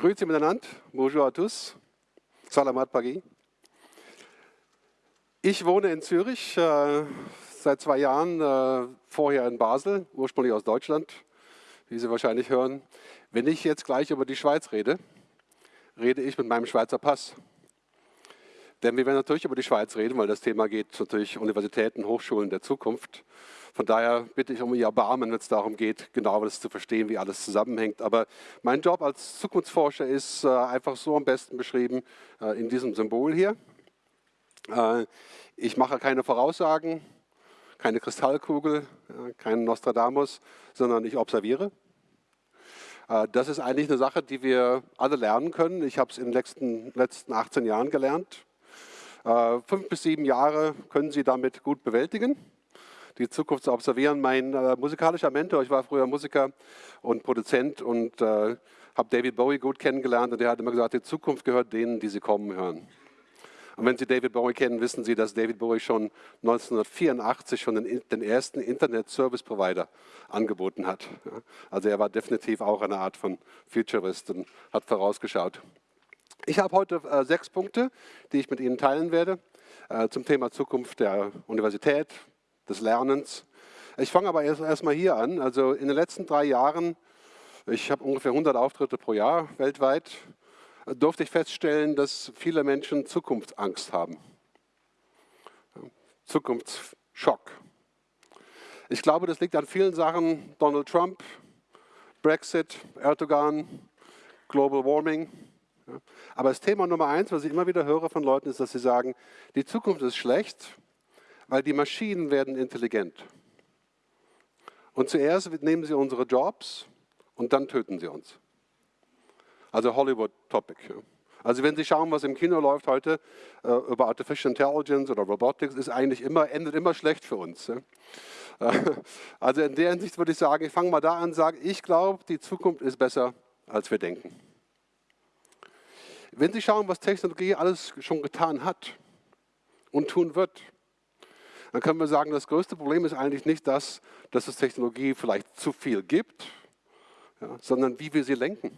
Grüezi miteinander, bonjour à tous, salamat pagi. Ich wohne in Zürich, äh, seit zwei Jahren, äh, vorher in Basel, ursprünglich aus Deutschland, wie Sie wahrscheinlich hören. Wenn ich jetzt gleich über die Schweiz rede, rede ich mit meinem Schweizer Pass. Denn wir werden natürlich über die Schweiz reden, weil das Thema geht natürlich Universitäten, Hochschulen der Zukunft. Von daher bitte ich um Ihr Erbarmen, wenn es darum geht, genau das zu verstehen, wie alles zusammenhängt. Aber mein Job als Zukunftsforscher ist äh, einfach so am besten beschrieben äh, in diesem Symbol hier. Äh, ich mache keine Voraussagen, keine Kristallkugel, keinen Nostradamus, sondern ich observiere. Das ist eigentlich eine Sache, die wir alle lernen können. Ich habe es in den letzten, letzten 18 Jahren gelernt. Fünf bis sieben Jahre können Sie damit gut bewältigen die Zukunft zu observieren. Mein äh, musikalischer Mentor, ich war früher Musiker und Produzent und äh, habe David Bowie gut kennengelernt und der hat immer gesagt, die Zukunft gehört denen, die sie kommen hören. Und wenn Sie David Bowie kennen, wissen Sie, dass David Bowie schon 1984 schon den, den ersten Internet-Service-Provider angeboten hat. Also er war definitiv auch eine Art von Futurist und hat vorausgeschaut. Ich habe heute äh, sechs Punkte, die ich mit Ihnen teilen werde äh, zum Thema Zukunft der Universität, des Lernens. Ich fange aber erst, erst mal hier an. Also in den letzten drei Jahren, ich habe ungefähr 100 Auftritte pro Jahr weltweit, durfte ich feststellen, dass viele Menschen Zukunftsangst haben. Zukunftsschock. Ich glaube, das liegt an vielen Sachen. Donald Trump, Brexit, Erdogan, Global Warming. Aber das Thema Nummer eins, was ich immer wieder höre von Leuten, ist, dass sie sagen, die Zukunft ist schlecht weil die Maschinen werden intelligent. Und zuerst nehmen sie unsere Jobs und dann töten sie uns. Also Hollywood-Topic. Also wenn Sie schauen, was im Kino läuft heute äh, über Artificial Intelligence oder Robotics, ist eigentlich immer, endet immer schlecht für uns. Ja? also in der Hinsicht würde ich sagen, ich fange mal da an und sage, ich glaube, die Zukunft ist besser, als wir denken. Wenn Sie schauen, was Technologie alles schon getan hat und tun wird, dann können wir sagen, das größte Problem ist eigentlich nicht das, dass es Technologie vielleicht zu viel gibt, ja, sondern wie wir sie lenken.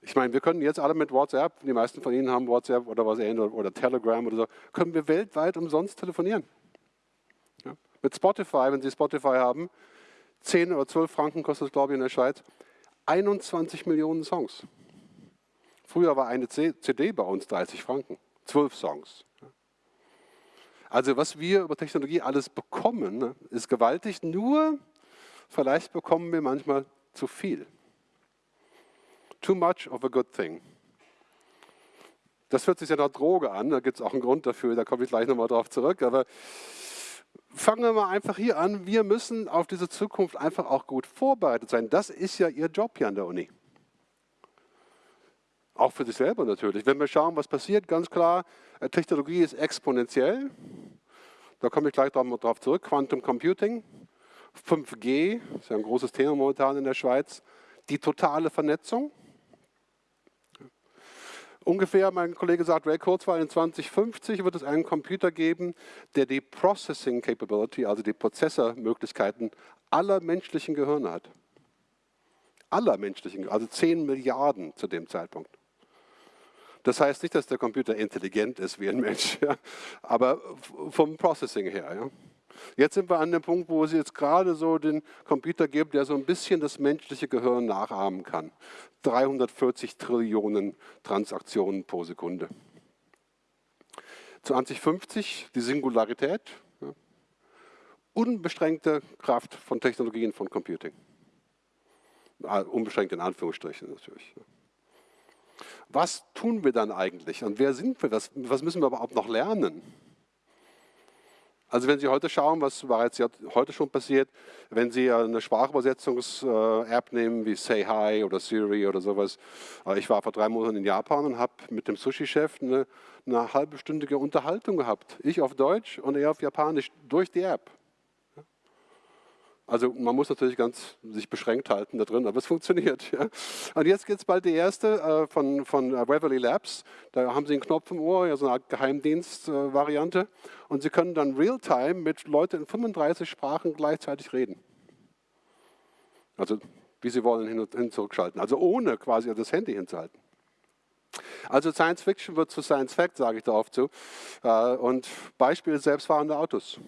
Ich meine, wir können jetzt alle mit WhatsApp, die meisten von Ihnen haben WhatsApp oder was ähnliches oder Telegram oder so, können wir weltweit umsonst telefonieren. Ja. Mit Spotify, wenn Sie Spotify haben, 10 oder 12 Franken kostet es, glaube ich, in der Schweiz, 21 Millionen Songs. Früher war eine CD bei uns 30 Franken, 12 Songs. Also was wir über Technologie alles bekommen, ne, ist gewaltig, nur vielleicht bekommen wir manchmal zu viel. Too much of a good thing. Das hört sich ja nach Droge an, da gibt es auch einen Grund dafür, da komme ich gleich nochmal drauf zurück. Aber fangen wir mal einfach hier an. Wir müssen auf diese Zukunft einfach auch gut vorbereitet sein. Das ist ja Ihr Job hier an der Uni. Auch für sich selber natürlich. Wenn wir schauen, was passiert, ganz klar, äh, Technologie ist exponentiell. Da komme ich gleich darauf zurück. Quantum Computing, 5G, ist ja ein großes Thema momentan in der Schweiz. Die totale Vernetzung. Ungefähr, mein Kollege sagt, Ray Kurzweil, in 2050 wird es einen Computer geben, der die Processing Capability, also die Prozessormöglichkeiten aller menschlichen Gehirne hat. Aller menschlichen, also 10 Milliarden zu dem Zeitpunkt. Das heißt nicht, dass der Computer intelligent ist wie ein Mensch, ja, aber vom Processing her. Ja. Jetzt sind wir an dem Punkt, wo es jetzt gerade so den Computer gibt, der so ein bisschen das menschliche Gehirn nachahmen kann. 340 Trillionen Transaktionen pro Sekunde. 2050 die Singularität, ja. unbeschränkte Kraft von Technologien von Computing. Ah, unbeschränkt in Anführungsstrichen natürlich. Was tun wir dann eigentlich und wer sind wir, was, was müssen wir überhaupt noch lernen? Also wenn Sie heute schauen, was bereits heute schon passiert, wenn Sie eine Sprachübersetzungs-App nehmen wie Say Hi oder Siri oder sowas. Äh, ich war vor drei Monaten in Japan und habe mit dem Sushi-Chef eine, eine halbstündige Unterhaltung gehabt. Ich auf Deutsch und er auf Japanisch durch die App. Also man muss natürlich ganz sich beschränkt halten da drin, aber es funktioniert. Ja. Und jetzt geht es bald die erste äh, von, von äh, Waverly Labs. Da haben Sie einen Knopf im Ohr, ja, so eine Art Geheimdienst-Variante. Äh, und Sie können dann real-time mit Leuten in 35 Sprachen gleichzeitig reden. Also wie sie wollen, hin und, hin zurückschalten. Also ohne quasi das Handy hinzuhalten. Also Science Fiction wird zu Science Fact, sage ich da oft zu. Äh, und Beispiel selbstfahrende Autos.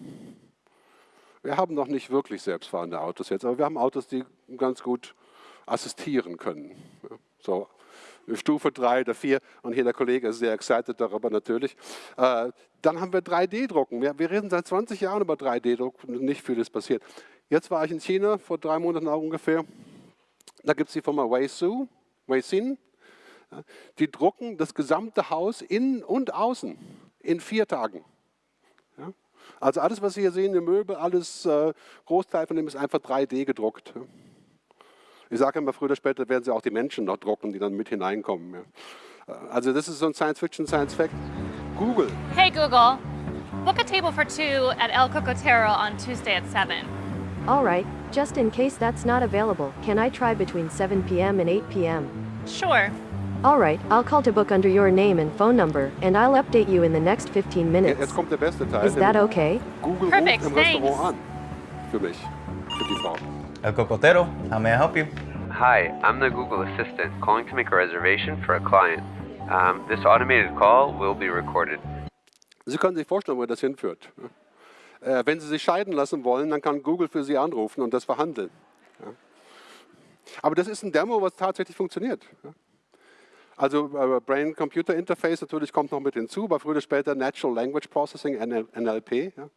Wir haben noch nicht wirklich selbstfahrende Autos jetzt, aber wir haben Autos, die ganz gut assistieren können. So Stufe 3 oder 4 und hier der Kollege ist sehr excited darüber natürlich. Äh, dann haben wir 3D-Drucken. Wir, reden seit 20 Jahren über 3D-Druck und nicht vieles passiert. Jetzt war ich in China, vor drei Monaten auch ungefähr. Da gibt es die Firma Weisu, Weisin. Die drucken das gesamte Haus innen und außen in vier Tagen. Also alles, was Sie hier sehen, die Möbel, alles, äh, Großteil von dem ist einfach 3D gedruckt. Ich sage immer, früher oder später werden Sie auch die Menschen noch drucken, die dann mit hineinkommen. Äh, also das ist so ein Science-Fiction, Science-Fact. Google. Hey Google, book a table for two at El Cocotero on Tuesday at 7. All right, just in case that's not available, can I try between 7 p.m. and 8 p.m.? Sure. All right, I'll call to book under your name and phone number, and I'll update you in the next 15 minutes. Jetzt kommt der beste Teil. Is that okay? Google Perfect, ruft im thanks. Restaurant an. Für mich, für die Frau. El Cocotero, how may I help you? Hi, I'm the Google Assistant calling to make a reservation for a client. Um, this automated call will be recorded. Sie können sich vorstellen, wo das hinführt. Äh, wenn Sie sich scheiden lassen wollen, dann kann Google für Sie anrufen und das verhandeln. Ja. Aber das ist ein Demo, was tatsächlich funktioniert. Ja. Also äh, Brain-Computer-Interface natürlich kommt noch mit hinzu, aber früher oder später Natural Language Processing, NLP. Ja.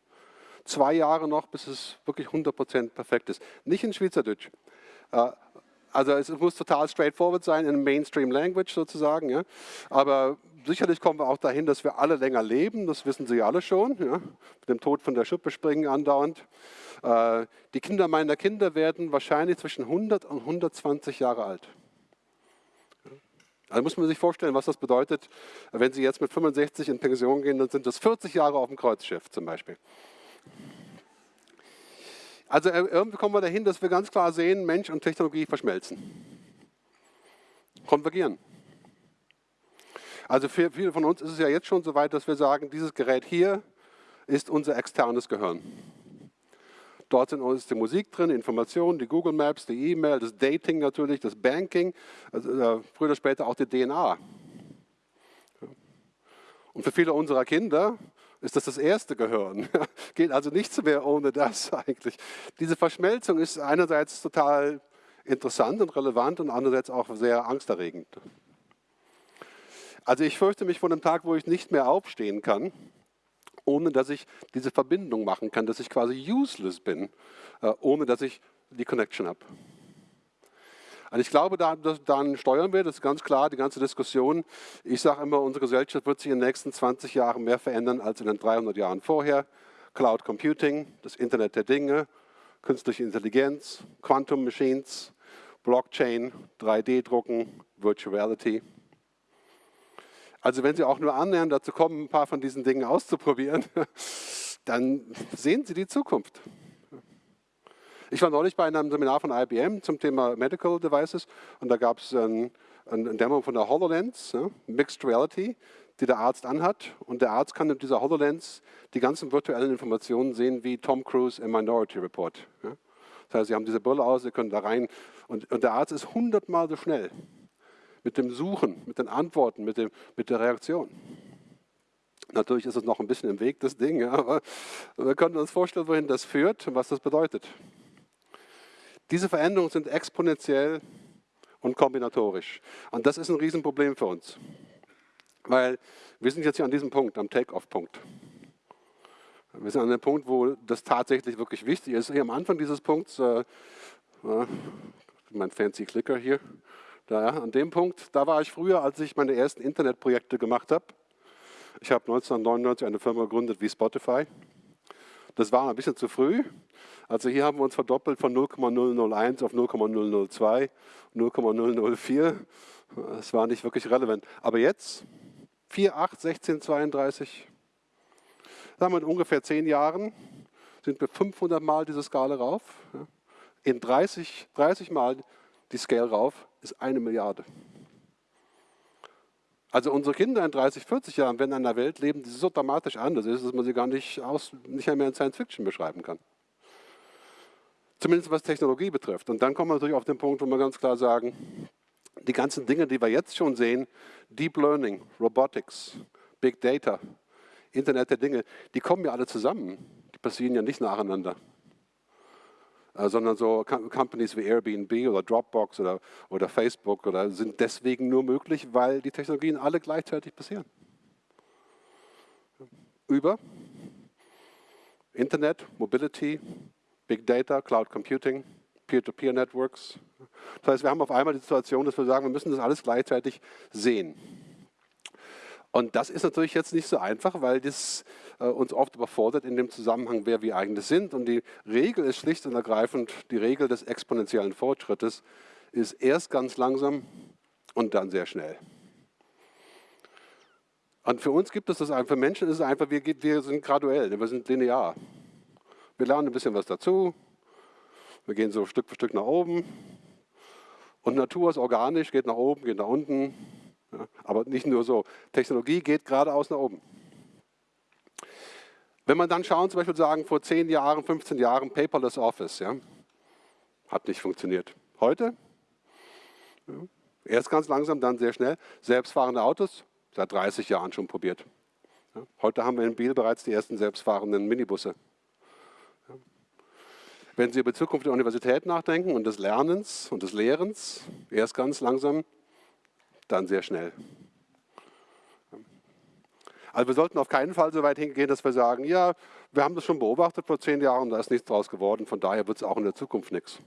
Zwei Jahre noch, bis es wirklich 100% perfekt ist. Nicht in Schweizerdeutsch. Äh, also es muss total straightforward sein, in Mainstream Language sozusagen. Ja. Aber sicherlich kommen wir auch dahin, dass wir alle länger leben, das wissen Sie alle schon. Ja. Mit dem Tod von der Schippe springen andauernd. Äh, die Kinder meiner Kinder werden wahrscheinlich zwischen 100 und 120 Jahre alt. Also muss man sich vorstellen, was das bedeutet, wenn Sie jetzt mit 65 in Pension gehen, dann sind das 40 Jahre auf dem Kreuzschiff zum Beispiel. Also äh, irgendwie kommen wir dahin, dass wir ganz klar sehen, Mensch und Technologie verschmelzen. Konvergieren. Also für viele von uns ist es ja jetzt schon so weit, dass wir sagen, dieses Gerät hier ist unser externes Gehirn. Dort sind ist die Musik drin, Informationen, die Google Maps, die E-Mail, das Dating natürlich, das Banking, also, äh, früher oder später auch die DNA. Und für viele unserer Kinder ist das das erste Gehirn. Geht also nichts mehr ohne das eigentlich. Diese Verschmelzung ist einerseits total interessant und relevant und andererseits auch sehr angsterregend. Also ich fürchte mich vor dem Tag, wo ich nicht mehr aufstehen kann, ohne dass ich diese Verbindung machen kann, dass ich quasi useless bin, äh, ohne dass ich die Connection habe. Also ich glaube, da, dann steuern wir, das ist ganz klar, die ganze Diskussion. Ich sage immer, unsere Gesellschaft wird sich in den nächsten 20 Jahren mehr verändern als in den 300 Jahren vorher. Cloud Computing, das Internet der Dinge, künstliche Intelligenz, Quantum Machines, Blockchain, 3D-Drucken, Virtual Reality. Also wenn Sie auch nur annähernd dazu kommen, ein paar von diesen Dingen auszuprobieren, dann sehen Sie die Zukunft. Ich war neulich bei einem Seminar von IBM zum Thema Medical Devices und da gab es ein, ein, Demo von der HoloLens, Mixed Reality, die der Arzt anhat und der Arzt kann mit dieser HoloLens die ganzen virtuellen Informationen sehen, wie Tom Cruise im Minority Report. Das heißt, Sie haben diese Brille aus, Sie können da rein und, und der Arzt ist hundertmal so schnell mit dem Suchen, mit den Antworten, mit, dem, mit der Reaktion. Natürlich ist es noch ein bisschen im Weg, das Ding, aber wir können uns vorstellen, wohin das führt und was das bedeutet. Diese Veränderungen sind exponentiell und kombinatorisch. Und das ist ein Riesenproblem für uns. Weil wir sind jetzt hier an diesem Punkt, am Take-off-Punkt. Wir sind an dem Punkt, wo das tatsächlich wirklich wichtig ist. Hier am Anfang dieses Punkts, äh, mein fancy Clicker hier, da, an dem Punkt, da war ich früher, als ich meine ersten Internetprojekte gemacht habe. Ich habe 1999 eine Firma gegründet wie Spotify. Das war ein bisschen zu früh. Also hier haben wir uns verdoppelt von 0,001 auf 0,002, 0,004. Das war nicht wirklich relevant. Aber jetzt, 4, 8, 16, 32, sagen wir in ungefähr 10 Jahren, sind wir 500 Mal diese Skala rauf. In 30, 30 Mal die Scale rauf ist eine Milliarde. Also unsere Kinder in 30, 40 Jahren werden in einer Welt leben, die so dramatisch anders ist, dass man sie gar nicht, aus, nicht mehr in Science Fiction beschreiben kann. Zumindest was Technologie betrifft. Und dann kommen wir natürlich auf den Punkt, wo wir ganz klar sagen, die ganzen Dinge, die wir jetzt schon sehen, Deep Learning, Robotics, Big Data, Internet der Dinge, die kommen ja alle zusammen. Die passieren ja nicht nacheinander. Äh, sondern so Companies wie Airbnb oder Dropbox oder, oder Facebook oder sind deswegen nur möglich, weil die Technologien alle gleichzeitig passieren. Über Internet, Mobility, Big Data, Cloud Computing, Peer-to-Peer-Networks. Das heißt, wir haben auf einmal die Situation, dass wir sagen, wir müssen das alles gleichzeitig sehen. Und das ist natürlich jetzt nicht so einfach, weil das äh, uns oft überfordert in dem Zusammenhang, wer wir eigentlich sind. Und die Regel ist schlicht und ergreifend, die Regel des exponentiellen Fortschrittes ist erst ganz langsam und dann sehr schnell. Und für uns gibt es das einfach, für Menschen ist es einfach, wir, wir sind graduell, wir sind linear. Wir lernen ein bisschen was dazu, wir gehen so Stück für Stück nach oben. Und Natur ist organisch, geht nach oben, geht nach unten. Ja, aber nicht nur so. Technologie geht geradeaus nach oben. Wenn man dann schauen, zum Beispiel sagen, vor 10 Jahren, 15 Jahren, Paperless Office, ja, hat nicht funktioniert. Heute, ja, erst ganz langsam, dann sehr schnell. Selbstfahrende Autos, seit 30 Jahren schon probiert. Ja, heute haben wir in Biel bereits die ersten selbstfahrenden Minibusse. Wenn Sie über die Zukunft der Universität nachdenken und des Lernens und des Lehrens, erst ganz langsam, dann sehr schnell. Also wir sollten auf keinen Fall so weit hingehen, dass wir sagen, ja, wir haben das schon beobachtet vor zehn Jahren, da ist nichts draus geworden, von daher wird es auch in der Zukunft nichts.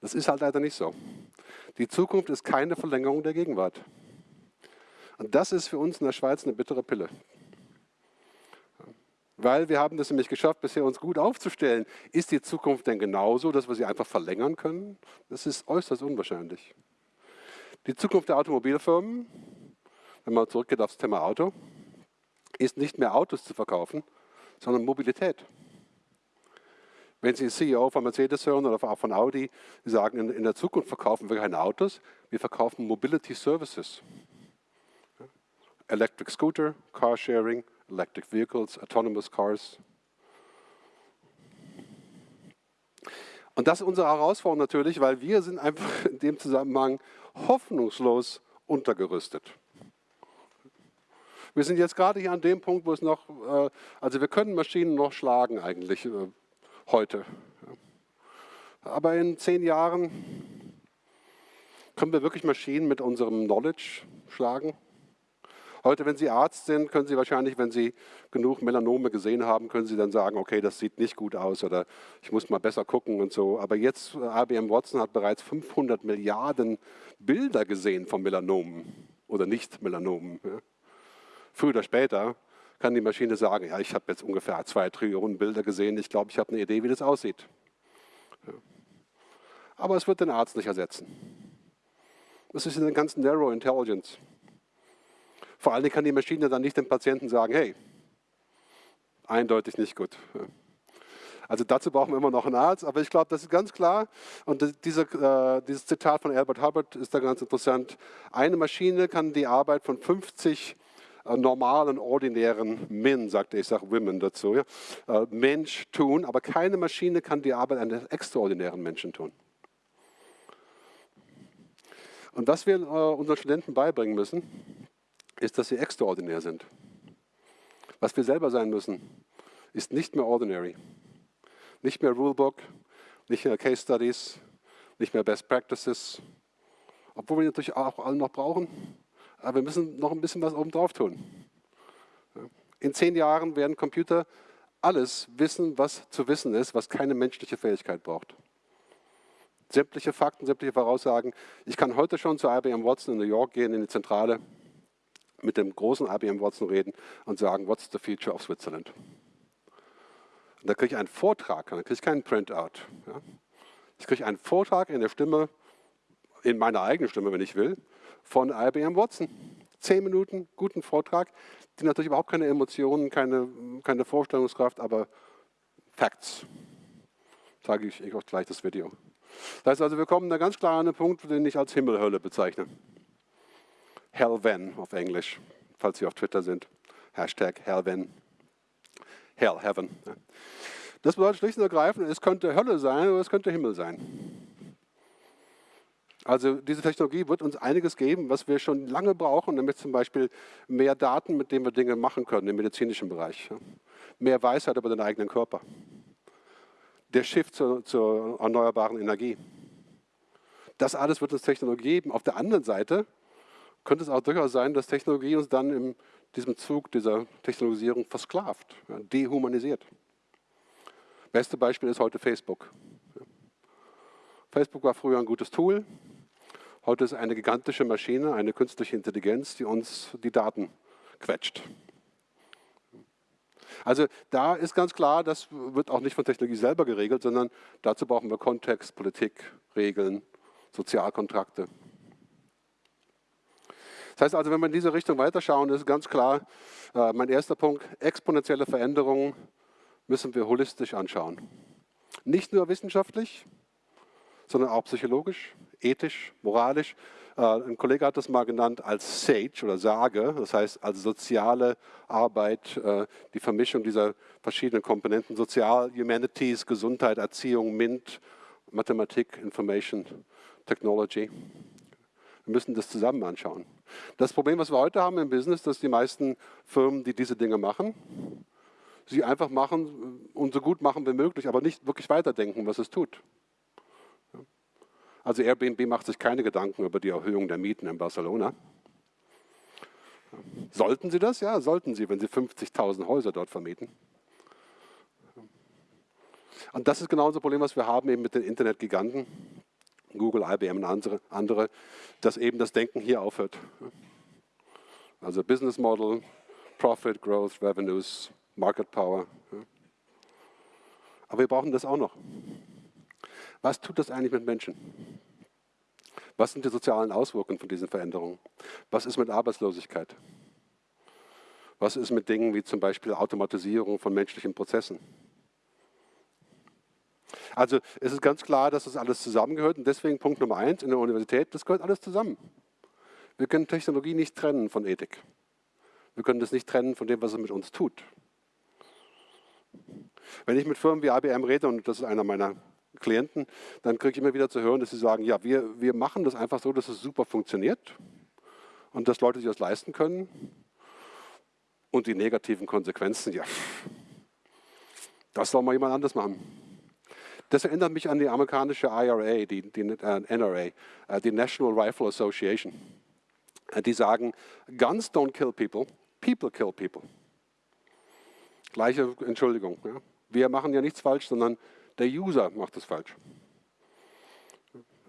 Das ist halt leider nicht so. Die Zukunft ist keine Verlängerung der Gegenwart. Und das ist für uns in der Schweiz eine bittere Pille. Weil wir haben das nämlich geschafft, bisher uns gut aufzustellen. Ist die Zukunft denn genauso, dass wir sie einfach verlängern können? Das ist äußerst unwahrscheinlich. Die Zukunft der Automobilfirmen, wenn man zurückgeht aufs Thema Auto, ist nicht mehr Autos zu verkaufen, sondern Mobilität. Wenn Sie CEO von Mercedes hören oder auch von Audi, die sagen, in der Zukunft verkaufen wir keine Autos, wir verkaufen Mobility Services. Electric Scooter, Carsharing, Electric Vehicles, Autonomous Cars. Und das ist unsere Herausforderung natürlich, weil wir sind einfach in dem Zusammenhang hoffnungslos untergerüstet. Wir sind jetzt gerade hier an dem Punkt, wo es noch, äh, also wir können Maschinen noch schlagen eigentlich äh, heute. Aber in zehn Jahren können wir wirklich Maschinen mit unserem Knowledge schlagen. Heute, wenn Sie Arzt sind, können Sie wahrscheinlich, wenn Sie genug Melanome gesehen haben, können Sie dann sagen, okay, das sieht nicht gut aus oder ich muss mal besser gucken und so. Aber jetzt, IBM Watson hat bereits 500 Milliarden Bilder gesehen von Melanomen oder Nicht-Melanomen. Ja. Früher oder später kann die Maschine sagen, ja, ich habe jetzt ungefähr zwei Trillionen Bilder gesehen, ich glaube, ich habe eine Idee, wie das aussieht. Ja. Aber es wird den Arzt nicht ersetzen. Das ist eine ganz Narrow Intelligence. Vor allem kann die Maschine dann nicht dem Patienten sagen, hey, eindeutig nicht gut. Also dazu brauchen wir immer noch einen Arzt, aber ich glaube, das ist ganz klar. Und diese, äh, dieses Zitat von Albert Hubbard ist da ganz interessant. Eine Maschine kann die Arbeit von 50 äh, normalen, ordinären Men, sagte ich, sage Women dazu, ja, äh, Mensch tun, aber keine Maschine kann die Arbeit eines extraordinären Menschen tun. Und was wir äh, unseren Studenten beibringen müssen, ist, dass sie extraordinär sind. Was wir selber sein müssen, ist nicht mehr ordinary. Nicht mehr Rulebook, nicht mehr Case Studies, nicht mehr Best Practices. Obwohl wir natürlich auch alle noch brauchen, aber wir müssen noch ein bisschen was oben drauf tun. In zehn Jahren werden Computer alles wissen, was zu wissen ist, was keine menschliche Fähigkeit braucht. Sämtliche Fakten, sämtliche Voraussagen. Ich kann heute schon zu IBM Watson in New York gehen, in die Zentrale, mit dem großen IBM Watson reden und sagen, what's the future of Switzerland? Und da kriege ich einen Vortrag, dann kriege ich keinen Printout. Ja? Ich kriege einen Vortrag in der Stimme, in meiner eigenen Stimme, wenn ich will, von IBM Watson. Zehn Minuten, guten Vortrag, die natürlich überhaupt keine Emotionen, keine, keine Vorstellungskraft, aber Facts. Zeige ich euch gleich das Video. Das heißt also, wir kommen da ganz klar an einen Punkt, den ich als Himmelhölle bezeichne. Hellven auf Englisch, falls Sie auf Twitter sind. Hashtag Hellven. Hell, Heaven. Das bedeutet schlicht und ergreifend, es könnte Hölle sein oder es könnte Himmel sein. Also diese Technologie wird uns einiges geben, was wir schon lange brauchen, nämlich zum Beispiel mehr Daten, mit denen wir Dinge machen können im medizinischen Bereich. Mehr Weisheit über den eigenen Körper. Der Shift zur, zur erneuerbaren Energie. Das alles wird uns Technologie geben. Auf der anderen Seite könnte es auch durchaus sein, dass Technologie uns dann in diesem Zug dieser Technologisierung versklavt, dehumanisiert. Beste Beispiel ist heute Facebook. Facebook war früher ein gutes Tool. Heute ist eine gigantische Maschine, eine künstliche Intelligenz, die uns die Daten quetscht. Also da ist ganz klar, das wird auch nicht von Technologie selber geregelt, sondern dazu brauchen wir Kontext, Politik, Regeln, Sozialkontrakte. Das heißt also, wenn wir in diese Richtung weiterschauen, ist ganz klar, äh, mein erster Punkt, exponentielle Veränderungen müssen wir holistisch anschauen. Nicht nur wissenschaftlich, sondern auch psychologisch, ethisch, moralisch. Äh, ein Kollege hat das mal genannt als Sage oder Sage, das heißt als soziale Arbeit, äh, die Vermischung dieser verschiedenen Komponenten, Sozial, Humanities, Gesundheit, Erziehung, MINT, Mathematik, Information, Technology. Wir müssen das zusammen anschauen. Das Problem, was wir heute haben im Business, dass die meisten Firmen, die diese Dinge machen, sie einfach machen und so gut machen wie möglich, aber nicht wirklich weiterdenken, was es tut. Also Airbnb macht sich keine Gedanken über die Erhöhung der Mieten in Barcelona. Sollten sie das? Ja, sollten sie, wenn sie 50.000 Häuser dort vermieten. Und das ist genau unser Problem, was wir haben eben mit den Internetgiganten, Google, IBM und andere, andere, dass eben das Denken hier aufhört. Also Business Model, Profit, Growth, Revenues, Market Power. Aber wir brauchen das auch noch. Was tut das eigentlich mit Menschen? Was sind die sozialen Auswirkungen von diesen Veränderungen? Was ist mit Arbeitslosigkeit? Was ist mit Dingen wie zum Beispiel Automatisierung von menschlichen Prozessen? Also es ist ganz klar, dass das alles zusammengehört und deswegen Punkt Nummer eins in der Universität, das gehört alles zusammen. Wir können Technologie nicht trennen von Ethik. Wir können das nicht trennen von dem, was es mit uns tut. Wenn ich mit Firmen wie IBM rede, und das ist einer meiner Klienten, dann kriege ich immer wieder zu hören, dass sie sagen, ja, wir, wir machen das einfach so, dass es super funktioniert und dass Leute sich das leisten können. Und die negativen Konsequenzen, ja, das soll mal jemand anders machen. Das erinnert mich an die amerikanische IRA, die, die äh, NRA, äh, die National Rifle Association. Äh, die sagen, Guns don't kill people, people kill people. Gleiche Entschuldigung. Ja. Wir machen ja nichts falsch, sondern der User macht es falsch.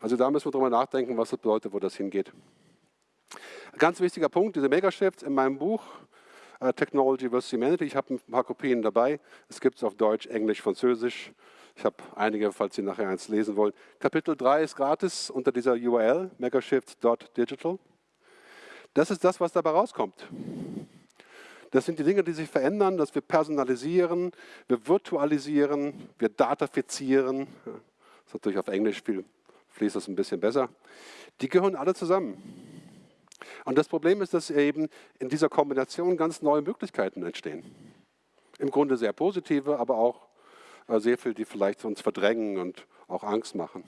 Also da müssen wir drüber nachdenken, was das bedeutet, wo das hingeht. Ganz wichtiger Punkt, diese Megashifts in meinem Buch Technology vs. Humanity. Ich habe ein paar Kopien dabei. Es gibt es auf Deutsch, Englisch, Französisch. Ich habe einige, falls Sie nachher eins lesen wollen. Kapitel 3 ist gratis unter dieser URL, megashift.digital. Das ist das, was dabei rauskommt. Das sind die Dinge, die sich verändern, dass wir personalisieren, wir virtualisieren, wir datafizieren. Das ist natürlich auf Englisch viel, fließt das ein bisschen besser. Die gehören alle zusammen. Und das Problem ist, dass eben in dieser Kombination ganz neue Möglichkeiten entstehen. Im Grunde sehr positive, aber auch sehr viel, die vielleicht uns verdrängen und auch Angst machen.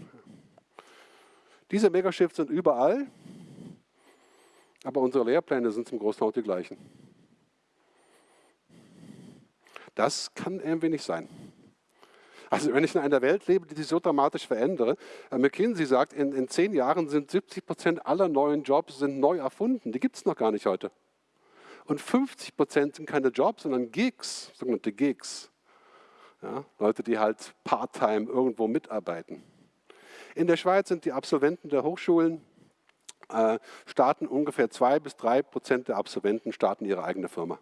Diese Megashifts sind überall, aber unsere Lehrpläne sind zum großen Teil die gleichen. Das kann irgendwie nicht sein. Also wenn ich in einer Welt lebe, die sich so dramatisch verändere, äh, McKinsey sagt, in, in zehn Jahren sind 70 Prozent aller neuen Jobs sind neu erfunden. Die gibt es noch gar nicht heute. Und 50 Prozent sind keine Jobs, sondern Gigs, sogenannte Gigs. Ja, Leute, die halt part-time irgendwo mitarbeiten. In der Schweiz sind die Absolventen der Hochschulen, äh, starten ungefähr zwei bis drei Prozent der Absolventen starten ihre eigene Firma.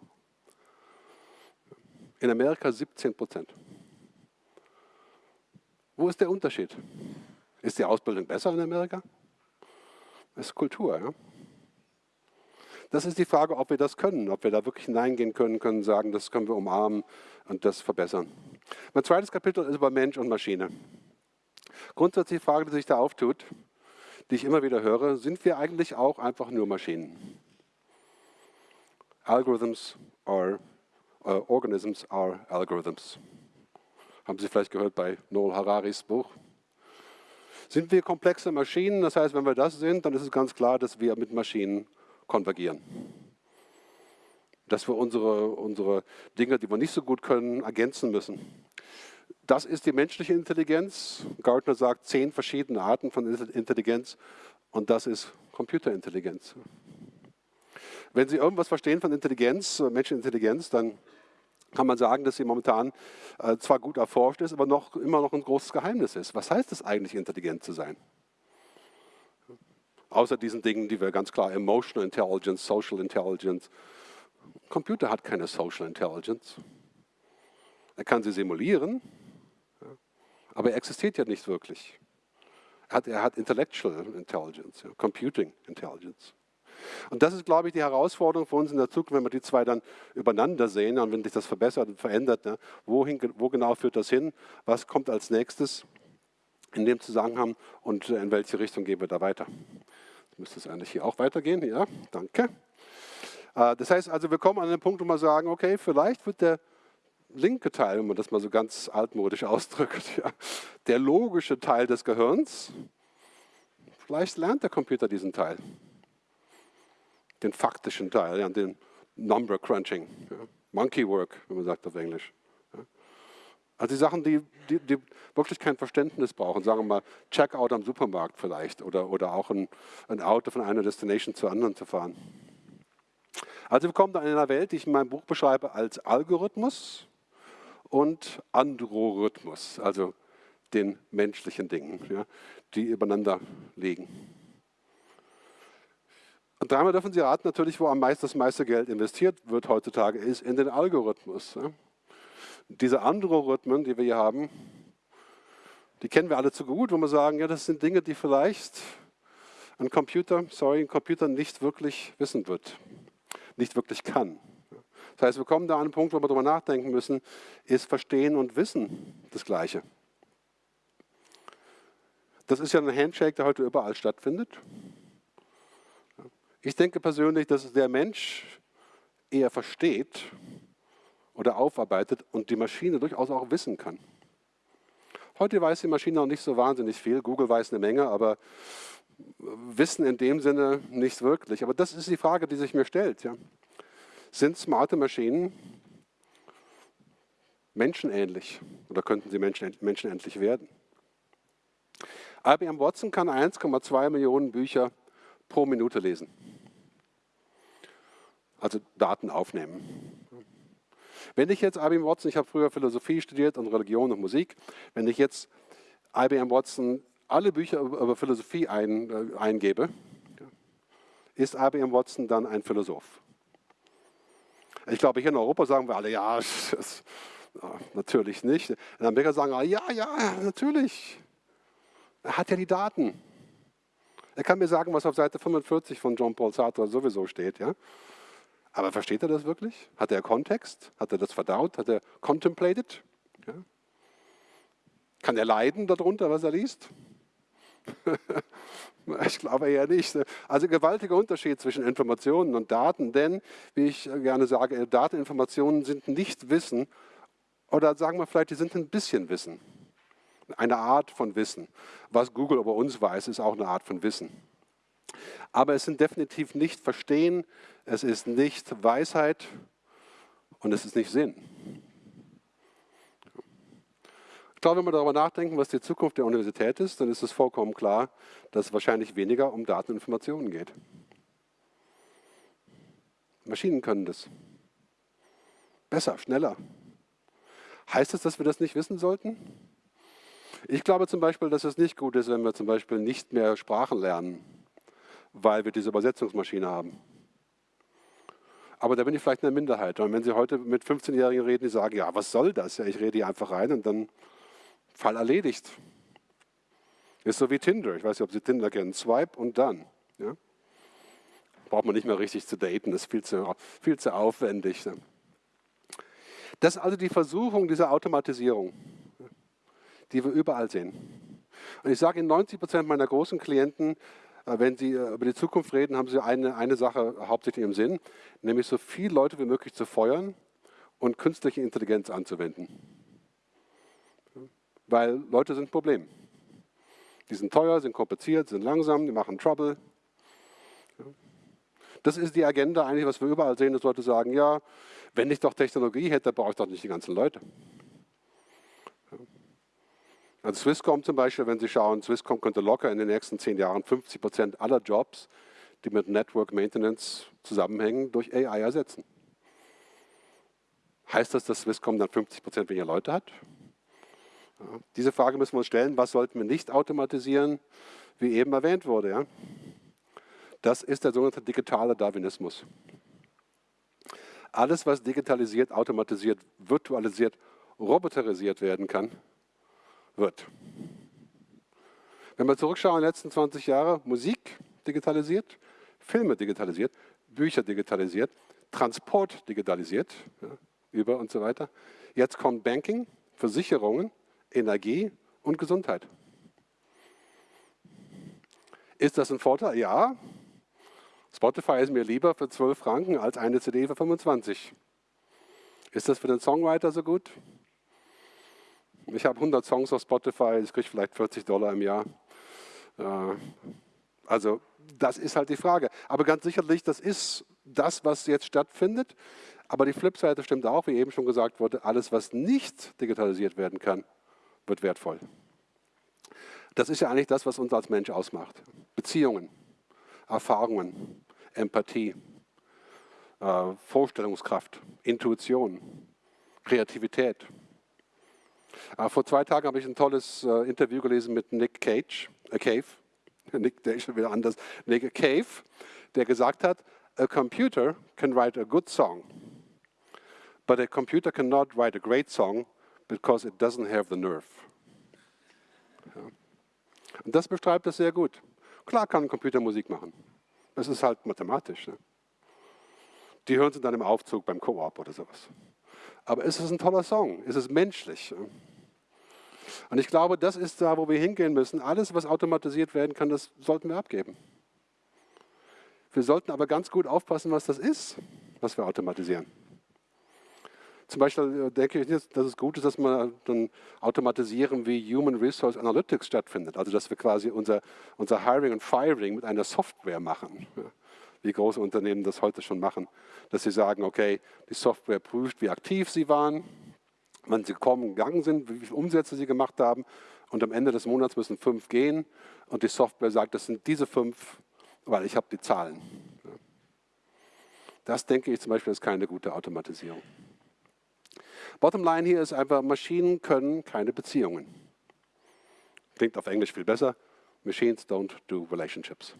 In Amerika 17 Prozent. Wo ist der Unterschied? Ist die Ausbildung besser in Amerika? Das ist Kultur. Ja? Das ist die Frage, ob wir das können, ob wir da wirklich hineingehen können, können sagen, das können wir umarmen und das verbessern. Mein zweites Kapitel ist über Mensch und Maschine. Grundsätzlich die Frage, die sich da auftut, die ich immer wieder höre, sind wir eigentlich auch einfach nur Maschinen? Algorithms are, uh, organisms are algorithms. Haben Sie vielleicht gehört bei Noel Hararis Buch. Sind wir komplexe Maschinen? Das heißt, wenn wir das sind, dann ist es ganz klar, dass wir mit Maschinen konvergieren. Dass wir unsere, unsere Dinge, die wir nicht so gut können, ergänzen müssen. Das ist die menschliche Intelligenz. Gartner sagt zehn verschiedene Arten von Intelligenz und das ist Computerintelligenz. Wenn Sie irgendwas verstehen von Intelligenz, äh, menschlicher Intelligenz, dann kann man sagen, dass sie momentan äh, zwar gut erforscht ist, aber noch, immer noch ein großes Geheimnis ist. Was heißt es eigentlich, intelligent zu sein? Außer diesen Dingen, die wir ganz klar Emotional Intelligence, Social Intelligence. Computer hat keine Social Intelligence. Er kann sie simulieren, aber er existiert ja nicht wirklich. Er hat, er hat Intellectual Intelligence, Computing Intelligence. Und das ist, glaube ich, die Herausforderung für uns in der Zukunft, wenn wir die zwei dann übereinander sehen und wenn sich das verbessert und verändert. Ne? Wohin, wo genau führt das hin? Was kommt als nächstes in dem Zusammenhang und in welche Richtung gehen wir da weiter? Müsste es eigentlich hier auch weitergehen. Ja, danke. Äh, das heißt also, wir kommen an den Punkt, wo wir sagen, okay, vielleicht wird der linke Teil, wenn man das mal so ganz altmodisch ausdrückt, ja, der logische Teil des Gehirns, vielleicht lernt der Computer diesen Teil den faktischen Teil, ja, den Number Crunching, ja, Monkey Work, wie man sagt auf Englisch. Ja. Also die Sachen, die, die, die, wirklich kein Verständnis brauchen, sagen wir mal Checkout am Supermarkt vielleicht oder, oder auch ein, ein Auto von einer Destination zur anderen zu fahren. Also wir kommen da in einer Welt, die ich in meinem Buch beschreibe als Algorithmus und Androrhythmus, also den menschlichen Dingen, ja, die übereinander liegen. Und dreimal dürfen Sie raten, natürlich, wo am meisten das meiste Geld investiert wird heutzutage, ist in den Algorithmus. Diese Androrhythmen, die wir hier haben, die kennen wir alle zu gut, wo wir sagen, ja, das sind Dinge, die vielleicht ein Computer, sorry, ein Computer nicht wirklich wissen wird, nicht wirklich kann. Das heißt, wir kommen da an einen Punkt, wo wir darüber nachdenken müssen, ist Verstehen und Wissen das Gleiche. Das ist ja ein Handshake, der heute überall stattfindet. Ich denke persönlich, dass der Mensch eher versteht oder aufarbeitet und die Maschine durchaus auch wissen kann. Heute weiß die Maschine noch nicht so wahnsinnig viel. Google weiß eine Menge, aber Wissen in dem Sinne nicht wirklich. Aber das ist die Frage, die sich mir stellt. Ja. Sind smarte Maschinen menschenähnlich oder könnten sie menschenähnlich werden? IBM Watson kann 1,2 Millionen Bücher pro Minute lesen. Also Daten aufnehmen. Wenn ich jetzt IBM Watson, ich habe früher Philosophie studiert und Religion und Musik, wenn ich jetzt IBM Watson alle Bücher über Philosophie ein, äh, eingebe, ist IBM Watson dann ein Philosoph? Ich glaube, hier in Europa sagen wir alle, ja, natürlich nicht. In Amerika sagen alle, ja, ja, natürlich. Er hat ja die Daten. Er kann mir sagen, was auf Seite 45 von John Paul Sartre sowieso steht. Ja? Aber versteht er das wirklich? Hat er Kontext? Hat er das verdaut? Hat er contemplated? Ja? Kann er leiden darunter, was er liest? ich glaube eher nicht. Also gewaltiger Unterschied zwischen Informationen und Daten, denn, wie ich gerne sage, Dateninformationen sind nicht Wissen oder sagen wir vielleicht, die sind ein bisschen Wissen eine Art von Wissen. Was Google über uns weiß, ist auch eine Art von Wissen. Aber es sind definitiv nicht Verstehen, es ist nicht Weisheit und es ist nicht Sinn. Ich glaube, wenn wir darüber nachdenken, was die Zukunft der Universität ist, dann ist es vollkommen klar, dass es wahrscheinlich weniger um Daten und Informationen geht. Maschinen können das. Besser, schneller. Heißt es, dass wir das nicht wissen sollten? Ich glaube zum Beispiel, dass es nicht gut ist, wenn wir zum Beispiel nicht mehr Sprachen lernen, weil wir diese Übersetzungsmaschine haben. Aber da bin ich vielleicht eine Minderheit. Und wenn Sie heute mit 15-Jährigen reden, die sagen, ja, was soll das? Ja, ich rede hier einfach rein und dann Fall erledigt. Ist so wie Tinder. Ich weiß nicht, ob Sie Tinder kennen. Swipe und dann. Ja? Braucht man nicht mehr richtig zu daten, das ist viel zu, viel zu aufwendig. Ne? Das ist also die Versuchung dieser Automatisierung die wir überall sehen. Und ich sage Ihnen, 90 Prozent meiner großen Klienten, wenn sie äh, über die Zukunft reden, haben sie eine, eine Sache hauptsächlich im Sinn, nämlich so viele Leute wie möglich zu feuern und künstliche Intelligenz anzuwenden. weil Leute sind ein Problem. Die sind teuer, sind kompliziert, sind langsam, die machen Trouble. Das ist die Agenda eigentlich, was wir überall sehen, dass Leute sagen, ja, wenn ich doch Technologie hätte, brauche ich doch nicht die ganzen Leute. Also Swisscom zum Beispiel, wenn Sie schauen, Swisscom könnte locker in den nächsten zehn Jahren 50 Prozent aller Jobs, die mit Network Maintenance zusammenhängen, durch AI ersetzen. Heißt das, dass Swisscom dann 50 Prozent weniger Leute hat? Ja, diese Frage müssen wir uns stellen, was sollten wir nicht automatisieren, wie eben erwähnt wurde. Ja? Das ist der sogenannte digitale Darwinismus. Alles, was digitalisiert, automatisiert, virtualisiert, roboterisiert werden kann, wird. Wenn wir zurückschauen, in den letzten 20 Jahre, Musik digitalisiert, Filme digitalisiert, Bücher digitalisiert, Transport digitalisiert, ja, über und so weiter. Jetzt kommt Banking, Versicherungen, Energie und Gesundheit. Ist das ein Vorteil? Ja. Spotify ist mir lieber für 12 Franken als eine CD für 25. Ist das für den Songwriter so gut? Ich habe 100 Songs auf Spotify, ich kriege vielleicht 40 Dollar im Jahr. Äh, also das ist halt die Frage. Aber ganz sicherlich, das ist das, was jetzt stattfindet. Aber die Flipseite stimmt auch, wie eben schon gesagt wurde, alles, was nicht digitalisiert werden kann, wird wertvoll. Das ist ja eigentlich das, was uns als Mensch ausmacht. Beziehungen, Erfahrungen, Empathie, äh, Vorstellungskraft, Intuition, Kreativität. Äh, vor zwei Tagen habe ich ein tolles äh, Interview gelesen mit Nick Cage, äh, Cave, Nick, der ist schon wieder anders, Nick Cave, der gesagt hat, a computer can write a good song, but a computer cannot write a great song because it doesn't have the nerve. Ja. Und das beschreibt das sehr gut. Klar kann ein Computer Musik machen. Das ist halt mathematisch. Ne? Die hören sie dann im Aufzug beim Koop oder sowas. Aber ist es ein toller Song? Ist es menschlich? Ne? Und ich glaube, das ist da, wo wir hingehen müssen. Alles, was automatisiert werden kann, das sollten wir abgeben. Wir sollten aber ganz gut aufpassen, was das ist, was wir automatisieren. Zum Beispiel äh, denke ich nicht, dass es gut ist, dass wir dann automatisieren, wie Human Resource Analytics stattfindet. Also dass wir quasi unser, unser Hiring und Firing mit einer Software machen. Wie große Unternehmen das heute schon machen. Dass sie sagen, okay, die Software prüft, wie aktiv sie waren, wann sie gekommen gegangen sind, wie viele Umsätze sie gemacht haben. Und am Ende des Monats müssen fünf gehen. Und die Software sagt, das sind diese fünf, weil ich habe die Zahlen. Das denke ich zum Beispiel ist keine gute Automatisierung. Bottom line hier ist einfach, Maschinen können keine Beziehungen. Klingt auf Englisch viel besser. Machines don't do relationships.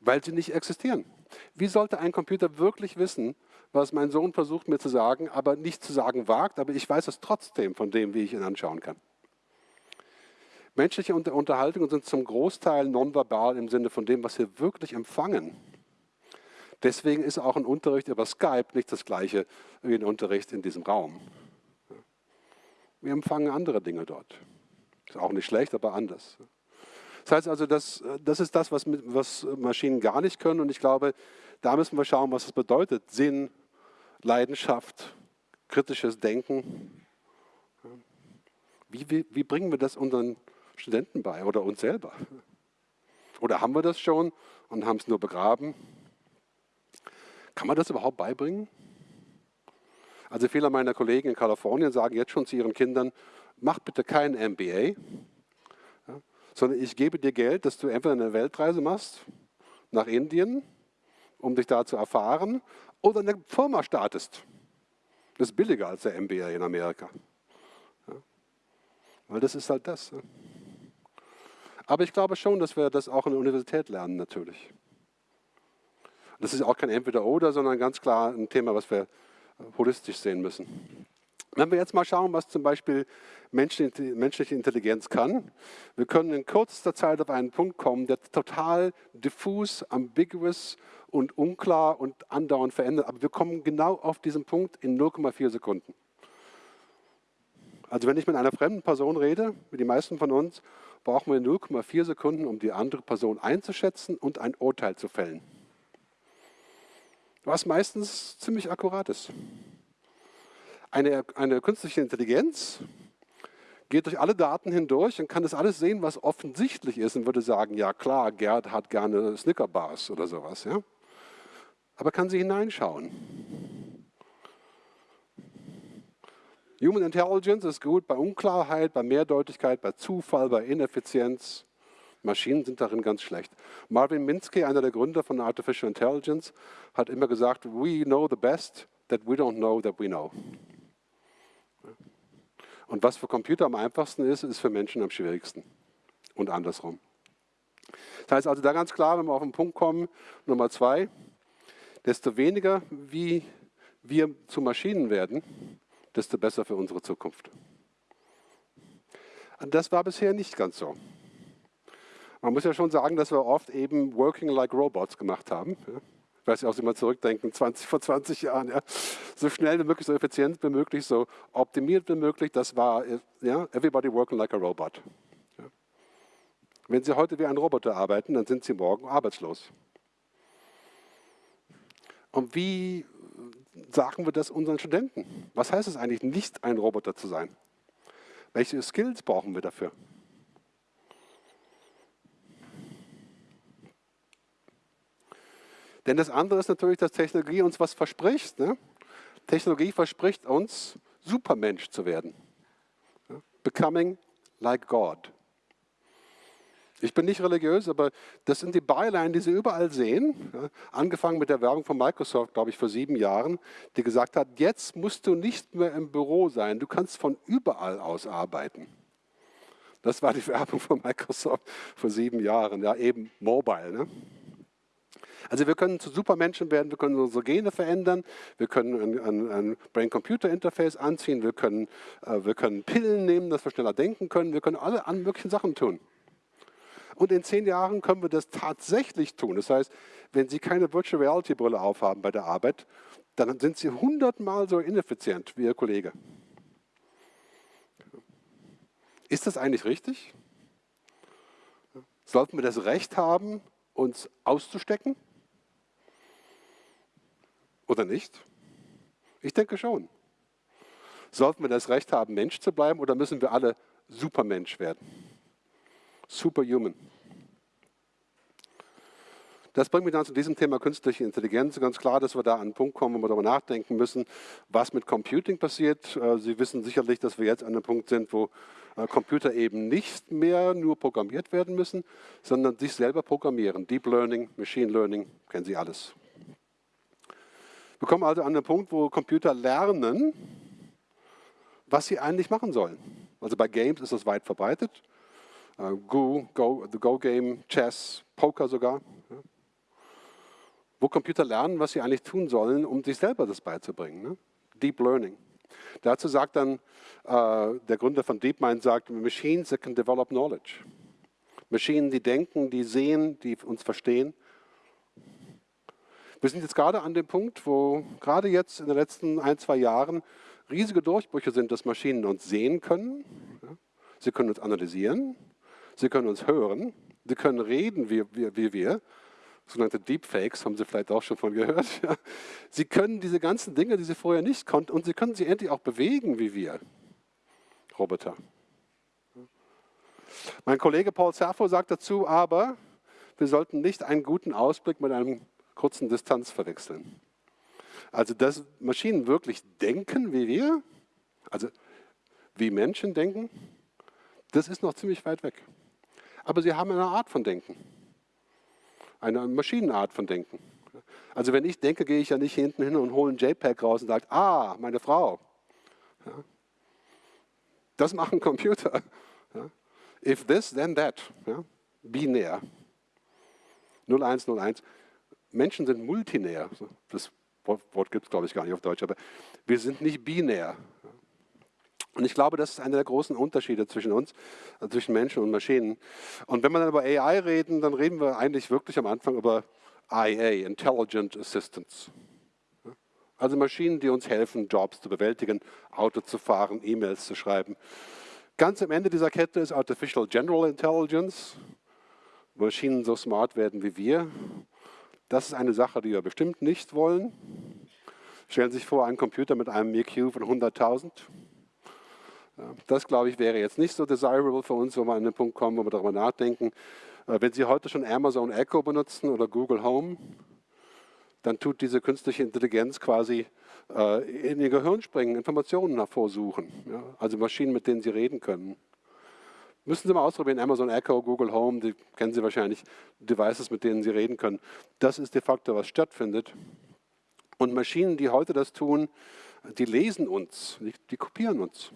Weil sie nicht existieren. Wie sollte ein Computer wirklich wissen, was mein Sohn versucht mir zu sagen, aber nicht zu sagen wagt, aber ich weiß es trotzdem von dem, wie ich ihn anschauen kann? Menschliche Unterhaltungen sind zum Großteil nonverbal im Sinne von dem, was wir wirklich empfangen. Deswegen ist auch ein Unterricht über Skype nicht das gleiche wie ein Unterricht in diesem Raum. Wir empfangen andere Dinge dort. Ist auch nicht schlecht, aber anders. Das heißt also, das, das ist das, was, was Maschinen gar nicht können. Und ich glaube, da müssen wir schauen, was es bedeutet. Sinn, Leidenschaft, kritisches Denken. Wie, wie, wie bringen wir das unseren Studenten bei oder uns selber? Oder haben wir das schon und haben es nur begraben? Kann man das überhaupt beibringen? Also viele meiner Kollegen in Kalifornien sagen jetzt schon zu ihren Kindern, mach bitte kein MBA, sondern ich gebe dir Geld, dass du entweder eine Weltreise machst nach Indien, um dich da zu erfahren, oder eine Firma startest. Das ist billiger als der MBA in Amerika. Ja, weil das ist halt das. Ja. Aber ich glaube schon, dass wir das auch in der Universität lernen natürlich. Das ist auch kein Entweder-Oder, sondern ganz klar ein Thema, was wir holistisch sehen müssen. Wenn wir jetzt mal schauen, was zum Beispiel menschliche Intelligenz kann, wir können in kürzester Zeit auf einen Punkt kommen, der total diffus, ambiguous und unklar und andauernd verändert. Aber wir kommen genau auf diesen Punkt in 0,4 Sekunden. Also wenn ich mit einer fremden Person rede, wie die meisten von uns, brauchen wir 0,4 Sekunden, um die andere Person einzuschätzen und ein Urteil zu fällen was meistens ziemlich akkurat ist. Eine, eine künstliche Intelligenz geht durch alle Daten hindurch und kann das alles sehen, was offensichtlich ist und würde sagen, ja klar, Gerd hat gerne Snickerbars oder sowas. Ja? Aber kann sie hineinschauen. Human Intelligence ist gut bei Unklarheit, bei Mehrdeutigkeit, bei Zufall, bei Ineffizienz. Maschinen sind darin ganz schlecht. Marvin Minsky, einer der Gründer von Artificial Intelligence, hat immer gesagt, we know the best that we don't know that we know. Und was für Computer am einfachsten ist, ist für Menschen am schwierigsten. Und andersrum. Das heißt also da ganz klar, wenn wir auf den Punkt kommen, Nummer zwei, desto weniger wie wir zu Maschinen werden, desto besser für unsere Zukunft. Das war bisher nicht ganz so. Man muss ja schon sagen, dass wir oft eben Working like Robots gemacht haben. Ich weiß nicht, ob Sie mal zurückdenken, 20, vor 20 Jahren. Ja. So schnell wie möglich, so effizient wie möglich, so optimiert wie möglich. Das war, ja, everybody working like a robot. Ja. Wenn Sie heute wie ein Roboter arbeiten, dann sind Sie morgen arbeitslos. Und wie sagen wir das unseren Studenten? Was heißt es eigentlich, nicht ein Roboter zu sein? Welche Skills brauchen wir dafür? Denn das andere ist natürlich, dass Technologie uns was verspricht. Ne? Technologie verspricht uns, Supermensch zu werden. Becoming like God. Ich bin nicht religiös, aber das sind die Byline, die Sie überall sehen. Ja, angefangen mit der Werbung von Microsoft, glaube ich, vor sieben Jahren, die gesagt hat, jetzt musst du nicht mehr im Büro sein, du kannst von überall aus arbeiten. Das war die Werbung von Microsoft vor sieben Jahren, ja eben mobile. Ne? Also wir können zu Supermenschen werden, wir können unsere Gene verändern, wir können ein, ein, Brain-Computer-Interface anziehen, wir können, äh, wir können Pillen nehmen, dass wir schneller denken können, wir können alle möglichen Sachen tun. Und in zehn Jahren können wir das tatsächlich tun. Das heißt, wenn Sie keine Virtual Reality Brille aufhaben bei der Arbeit, dann sind Sie hundertmal so ineffizient wie Ihr Kollege. Ist das eigentlich richtig? Sollten wir das Recht haben, uns auszustecken? Oder nicht? Ich denke schon. Sollten wir das Recht haben, Mensch zu bleiben oder müssen wir alle Supermensch werden? Superhuman. Das bringt mich dann zu diesem Thema künstliche Intelligenz. Ganz klar, dass wir da an einen Punkt kommen, wo wir darüber nachdenken müssen, was mit Computing passiert. Äh, Sie wissen sicherlich, dass wir jetzt an einem Punkt sind, wo äh, Computer eben nicht mehr nur programmiert werden müssen, sondern sich selber programmieren. Deep Learning, Machine Learning, kennen Sie alles. Wir kommen also an den Punkt, wo Computer lernen, was sie eigentlich machen sollen. Also bei Games ist das weit verbreitet. Uh, Go, Go, the Go-Game, Chess, Poker sogar. Wo Computer lernen, was sie eigentlich tun sollen, um sich selber das beizubringen. Ne? Deep Learning. Dazu sagt dann äh, der Gründer von DeepMind, sagt, Machines that can develop knowledge. Maschinen, die denken, die sehen, die uns verstehen. Wir sind jetzt gerade an dem Punkt, wo gerade jetzt in den letzten ein, zwei Jahren riesige Durchbrüche sind, dass Maschinen uns sehen können. Sie können uns analysieren, Sie können uns hören, Sie können reden wie, wie, wie wir, sogenannte Deepfakes, haben Sie vielleicht auch schon von gehört. Sie können diese ganzen Dinge, die Sie vorher nicht konnten, und Sie können sie endlich auch bewegen wie wir, Roboter. Mein Kollege Paul Serfo sagt dazu aber, wir sollten nicht einen guten Ausblick mit einem kurzen Distanz verwechseln. Also, dass Maschinen wirklich denken wie wir, also wie Menschen denken, das ist noch ziemlich weit weg aber sie haben eine Art von Denken. Eine Maschinenart von Denken. Also wenn ich denke, gehe ich ja nicht hinten hin und hole ein JPEG raus und sage, ah, meine Frau. Ja. Das machen Computer. Ja. If this, then that. Ja. Binär. 0101. Menschen sind multinär. Das Wort gibt es, glaube ich, gar nicht auf Deutsch, aber wir sind nicht binär. Und ich glaube, das ist einer der großen Unterschiede zwischen uns, also zwischen Menschen und Maschinen. Und wenn wir dann über AI reden, dann reden wir eigentlich wirklich am Anfang über IA, Intelligent Assistance. Also Maschinen, die uns helfen, Jobs zu bewältigen, Auto zu fahren, E-Mails zu schreiben. Ganz am Ende dieser Kette ist Artificial General Intelligence. Maschinen so smart werden wie wir. Das ist eine Sache, die wir bestimmt nicht wollen. Stellen Sie sich vor, ein Computer mit einem IQ von 100.000 Das, glaube ich, wäre jetzt nicht so desirable für uns, wo wir an den Punkt kommen, wo wir darüber nachdenken. Äh, wenn Sie heute schon Amazon Echo benutzen oder Google Home, dann tut diese künstliche Intelligenz quasi äh, in Ihr Gehirn springen, Informationen hervorsuchen. Also Maschinen, mit denen Sie reden können. Müssen Sie mal ausprobieren, Amazon Echo, Google Home, die kennen Sie wahrscheinlich, Devices, mit denen Sie reden können. Das ist de facto, was stattfindet. Und Maschinen, die heute das tun, die lesen uns, die kopieren uns.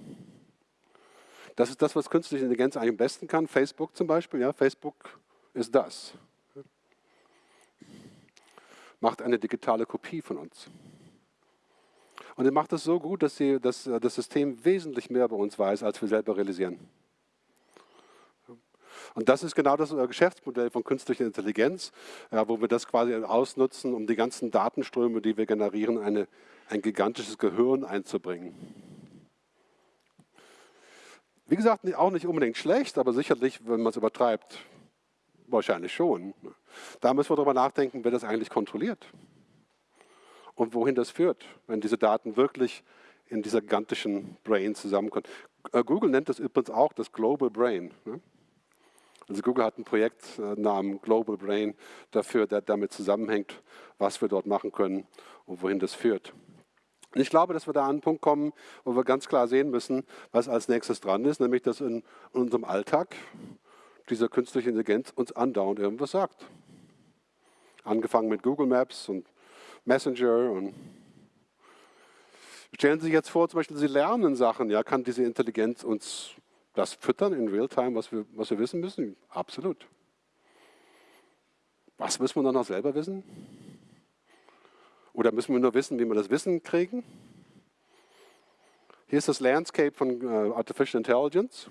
Das ist das, was künstliche Intelligenz eigentlich am besten kann. Facebook zum Beispiel, ja, Facebook ist das. Macht eine digitale Kopie von uns. Und er macht das so gut, dass, sie, dass das System wesentlich mehr bei uns weiß, als wir selber realisieren. Und das ist genau das Geschäftsmodell von künstlicher Intelligenz, ja, wo wir das quasi ausnutzen, um die ganzen Datenströme, die wir generieren, eine, ein gigantisches Gehirn einzubringen. Wie gesagt, auch nicht unbedingt schlecht, aber sicherlich, wenn man es übertreibt, wahrscheinlich schon. Da müssen wir darüber nachdenken, wer das eigentlich kontrolliert und wohin das führt, wenn diese Daten wirklich in dieser gigantischen Brain zusammenkommen. Äh, Google nennt das übrigens auch das Global Brain. Ne? Also Google hat ein Projekt äh, namens Global Brain dafür, der damit zusammenhängt, was wir dort machen können und wohin das führt. Und ich glaube, dass wir da an einen Punkt kommen, wo wir ganz klar sehen müssen, was als nächstes dran ist, nämlich dass in unserem Alltag diese künstliche Intelligenz uns andauernd irgendwas sagt. Angefangen mit Google Maps und Messenger und Stellen Sie sich jetzt vor, zum Beispiel, Sie lernen Sachen, ja, kann diese Intelligenz uns das füttern in Realtime, was wir, was wir wissen müssen? Absolut. Was müssen wir dann noch selber wissen? Oder müssen wir nur wissen, wie wir das Wissen kriegen? Hier ist das Landscape von äh, Artificial Intelligence.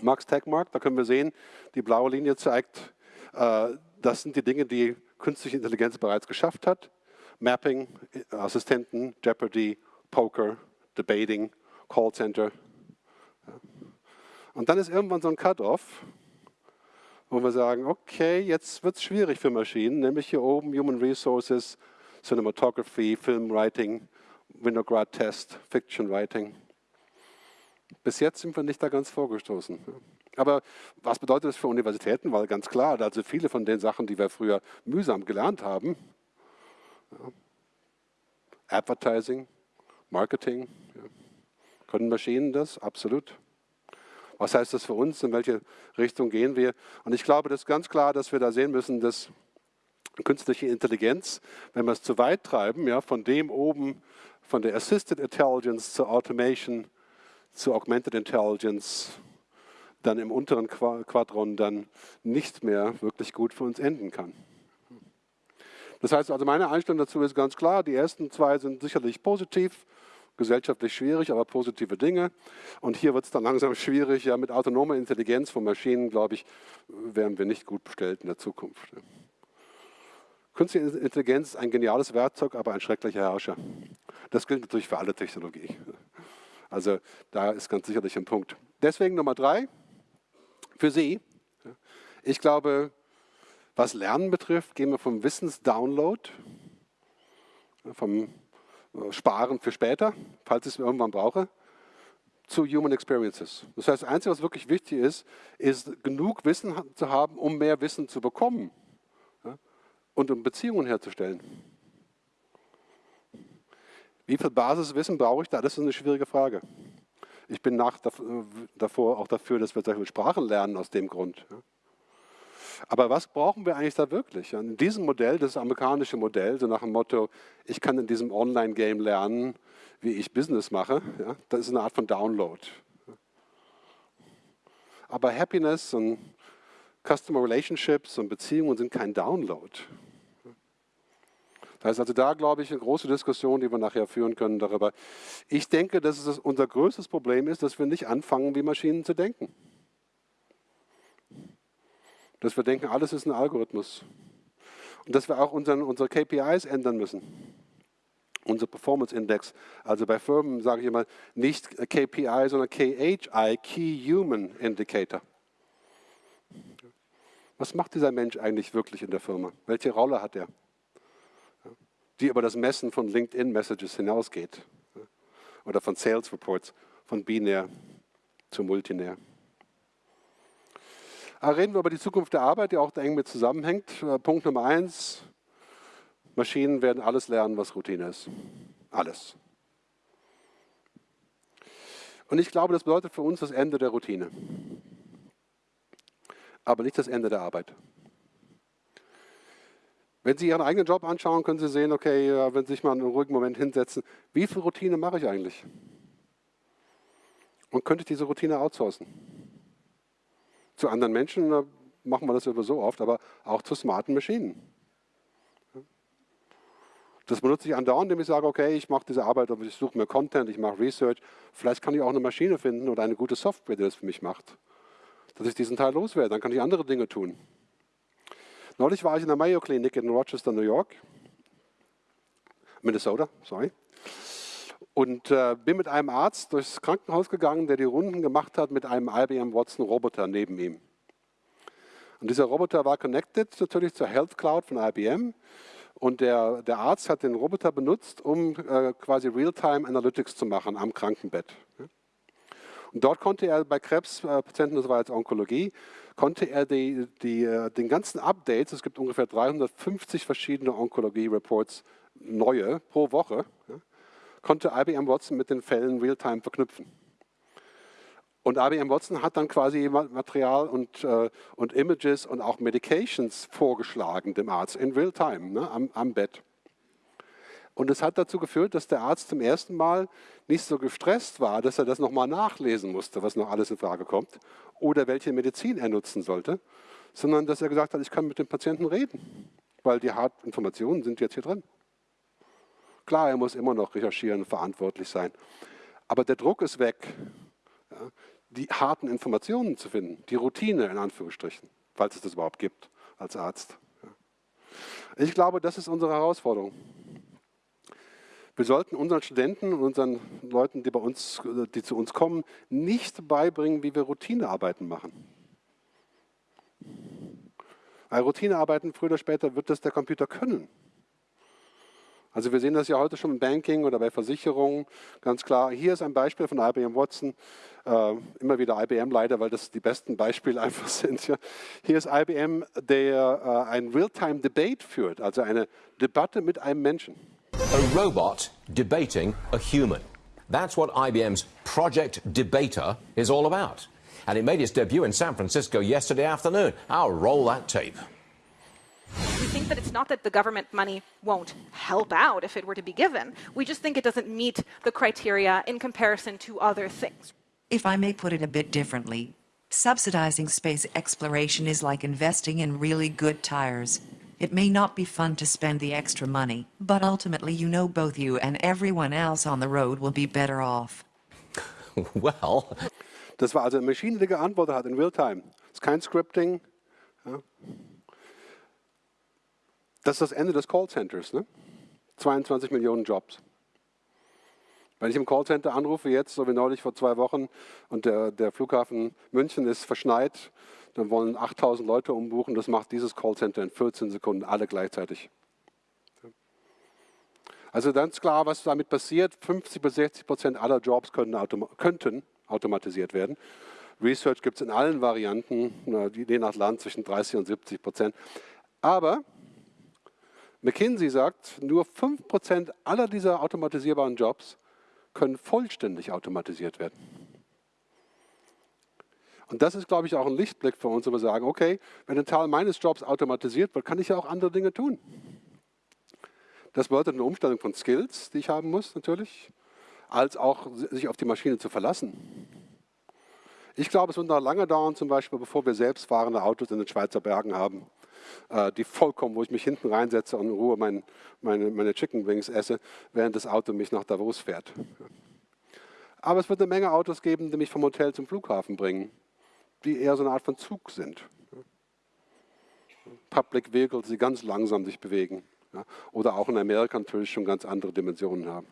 Max Techmark, da können wir sehen, die blaue Linie zeigt, äh, das sind die Dinge, die künstliche Intelligenz bereits geschafft hat. Mapping, Assistenten, Jeopardy, Poker, Debating, Callcenter. Und dann ist irgendwann so ein Cut-off, wo wir sagen, okay, jetzt wird es schwierig für Maschinen, nämlich hier oben Human Resources, Cinematography, Film Writing, Winograd Test, Fiction Writing. Bis jetzt sind wir nicht da ganz vorgestoßen. Aber was bedeutet das für Universitäten? Weil ganz klar, also viele von den Sachen, die wir früher mühsam gelernt haben, Advertising, Marketing, können Maschinen das? Absolut. Was heißt das für uns? In welche Richtung gehen wir? Und ich glaube, das ist ganz klar, dass wir da sehen müssen, dass künstliche Intelligenz, wenn wir es zu weit treiben, ja, von dem oben, von der Assisted Intelligence zur Automation, zu Augmented Intelligence, dann im unteren Quadron dann nicht mehr wirklich gut für uns enden kann. Das heißt also, meine Einstellung dazu ist ganz klar, die ersten zwei sind sicherlich positiv, gesellschaftlich schwierig, aber positive Dinge. Und hier wird es dann langsam schwierig, ja, mit autonomer Intelligenz von Maschinen, glaube ich, wären wir nicht gut bestellt in der Zukunft. Künstliche Intelligenz ist ein geniales Werkzeug, aber ein schrecklicher Herrscher. Das gilt natürlich für alle Technologie. Also da ist ganz sicherlich ein Punkt. Deswegen Nummer drei, für Sie. Ich glaube, was Lernen betrifft, gehen wir vom Wissensdownload, vom Sparen für später, falls ich es irgendwann brauche, zu Human Experiences. Das heißt, das Einzige, was wirklich wichtig ist, ist genug Wissen zu haben, um mehr Wissen zu bekommen und um Beziehungen herzustellen. Wie viel Basiswissen brauche ich da? Das ist eine schwierige Frage. Ich bin nach, davor auch dafür, dass wir solche Sprachen lernen aus dem Grund. Aber was brauchen wir eigentlich da wirklich? In diesem Modell, das amerikanische Modell, so nach dem Motto, ich kann in diesem Online-Game lernen, wie ich Business mache, das ist eine Art von Download. Aber Happiness und Customer Relationships und Beziehungen sind kein Download. Das heißt also da, glaube ich, eine große Diskussion, die wir nachher führen können darüber. Ich denke, dass es unser größtes Problem ist, dass wir nicht anfangen, wie Maschinen zu denken. Dass wir denken, alles ist ein Algorithmus. Und dass wir auch unseren, unsere KPIs ändern müssen. Unser Performance Index. Also bei Firmen sage ich immer nicht KPI, sondern KHI, Key Human Indicator. Was macht dieser Mensch eigentlich wirklich in der Firma? Welche Rolle hat er? Die über das Messen von LinkedIn-Messages hinausgeht. Oder von Sales Reports, von binär. zu multinär. Aber reden wir über die Zukunft der Arbeit, die auch da eng mit zusammenhängt. Äh, Punkt Nummer eins, Maschinen werden alles lernen, was Routine ist. Alles. Und ich glaube, das bedeutet für uns das Ende der Routine. Aber nicht das Ende der Arbeit. Wenn Sie Ihren eigenen Job anschauen, können Sie sehen, okay, wenn Sie sich mal einen ruhigen Moment hinsetzen, wie viel Routine mache ich eigentlich? Und könnte ich diese Routine outsourcen? Zu anderen Menschen machen wir das sowieso oft, aber auch zu smarten Maschinen. Das benutze ich andauernd, indem ich sage, okay, ich mache diese Arbeit, ich suche mir Content, ich mache Research. Vielleicht kann ich auch eine Maschine finden oder eine gute Software, die das für mich macht. Dass ich diesen Teil loswerde, dann kann ich andere Dinge tun. Neulich war ich in der Mayo Klinik in Rochester, New York. Minnesota, sorry. Und äh, bin mit einem Arzt durchs Krankenhaus gegangen, der die Runden gemacht hat mit einem IBM Watson Roboter neben ihm. Und dieser Roboter war connected natürlich zur Health Cloud von IBM. Und der, der Arzt hat den Roboter benutzt, um äh, quasi Real-Time Analytics zu machen am Krankenbett. Und dort konnte er bei Krebspatienten, das war jetzt Onkologie, konnte er die, die, äh, den ganzen Updates, es gibt ungefähr 350 verschiedene Onkologie-Reports, neue pro Woche, konnte IBM Watson mit den Fällen Real-Time verknüpfen. Und IBM Watson hat dann quasi Material und, äh, und Images und auch Medications vorgeschlagen dem Arzt in Real-Time ne, am, am Bett. Und es hat dazu geführt, dass der Arzt zum ersten Mal nicht so gestresst war, dass er das nochmal nachlesen musste, was noch alles in Frage kommt, oder welche Medizin er nutzen sollte, sondern dass er gesagt hat, ich kann mit dem Patienten reden, weil die Informationen sind jetzt hier drin. Klar, er muss immer noch recherchieren, verantwortlich sein, aber der Druck ist weg. Die harten Informationen zu finden, die Routine in Anführungsstrichen, falls es das überhaupt gibt als Arzt. Ich glaube, das ist unsere Herausforderung. Wir sollten unseren Studenten und unseren Leuten, die, bei uns, die zu uns kommen, nicht beibringen, wie wir Routinearbeiten machen. Weil Routinearbeiten früher oder später wird das der Computer können. Also wir sehen das ja heute schon im Banking oder bei Versicherungen ganz klar. Hier ist ein Beispiel von IBM Watson. Äh, immer wieder IBM leider, weil das die besten Beispiele einfach sind. Ja. Hier ist IBM, der äh, ein Real-Time-Debate führt, also eine Debatte mit einem Menschen. A robot debating a human. That's what IBM's Project Debater is all about. And it made its debut in San Francisco yesterday afternoon. I'll roll that tape. We think that it's not that the government money won't help out if it were to be given. We just think it doesn't meet the criteria in comparison to other things. If I may put it a bit differently, subsidizing space exploration is like investing in really good tires. It may not be fun to spend the extra money, but ultimately you know both you and everyone else on the road will be better off. well. Das war also eine Maschine, die geantwortet hat in Realtime. Es ist kein Scripting. Ja. Das ist das Ende des Callcenters. Ne? 22 Millionen Jobs. Wenn ich im Callcenter anrufe jetzt, so wie neulich vor zwei Wochen, und der, der Flughafen München ist verschneit, dann wollen 8000 Leute umbuchen. Das macht dieses Callcenter in 14 Sekunden, alle gleichzeitig. Also ganz klar, was damit passiert, 50 bis 60 Prozent aller Jobs können, autom könnten automatisiert werden. Research gibt es in allen Varianten, je nach Land zwischen 30 und 70 Prozent. Aber McKinsey sagt, nur 5 Prozent aller dieser automatisierbaren Jobs können vollständig automatisiert werden. Und das ist, glaube ich, auch ein Lichtblick für uns, wo wir sagen, okay, wenn ein Teil meines Jobs automatisiert wird, kann ich ja auch andere Dinge tun. Das bedeutet eine Umstellung von Skills, die ich haben muss natürlich, als auch sich auf die Maschine zu verlassen. Ich glaube, es wird noch lange dauern, zum Beispiel, bevor wir selbstfahrende Autos in den Schweizer Bergen haben, äh, die vollkommen, wo ich mich hinten reinsetze und in Ruhe mein, meine, meine Chicken Wings esse, während das Auto mich nach Davos fährt. Aber es wird eine Menge Autos geben, die mich vom Hotel zum Flughafen bringen die eher so eine Art von Zug sind. Public Vehicles, die ganz langsam sich bewegen. Oder auch in Amerika natürlich schon ganz andere Dimensionen haben.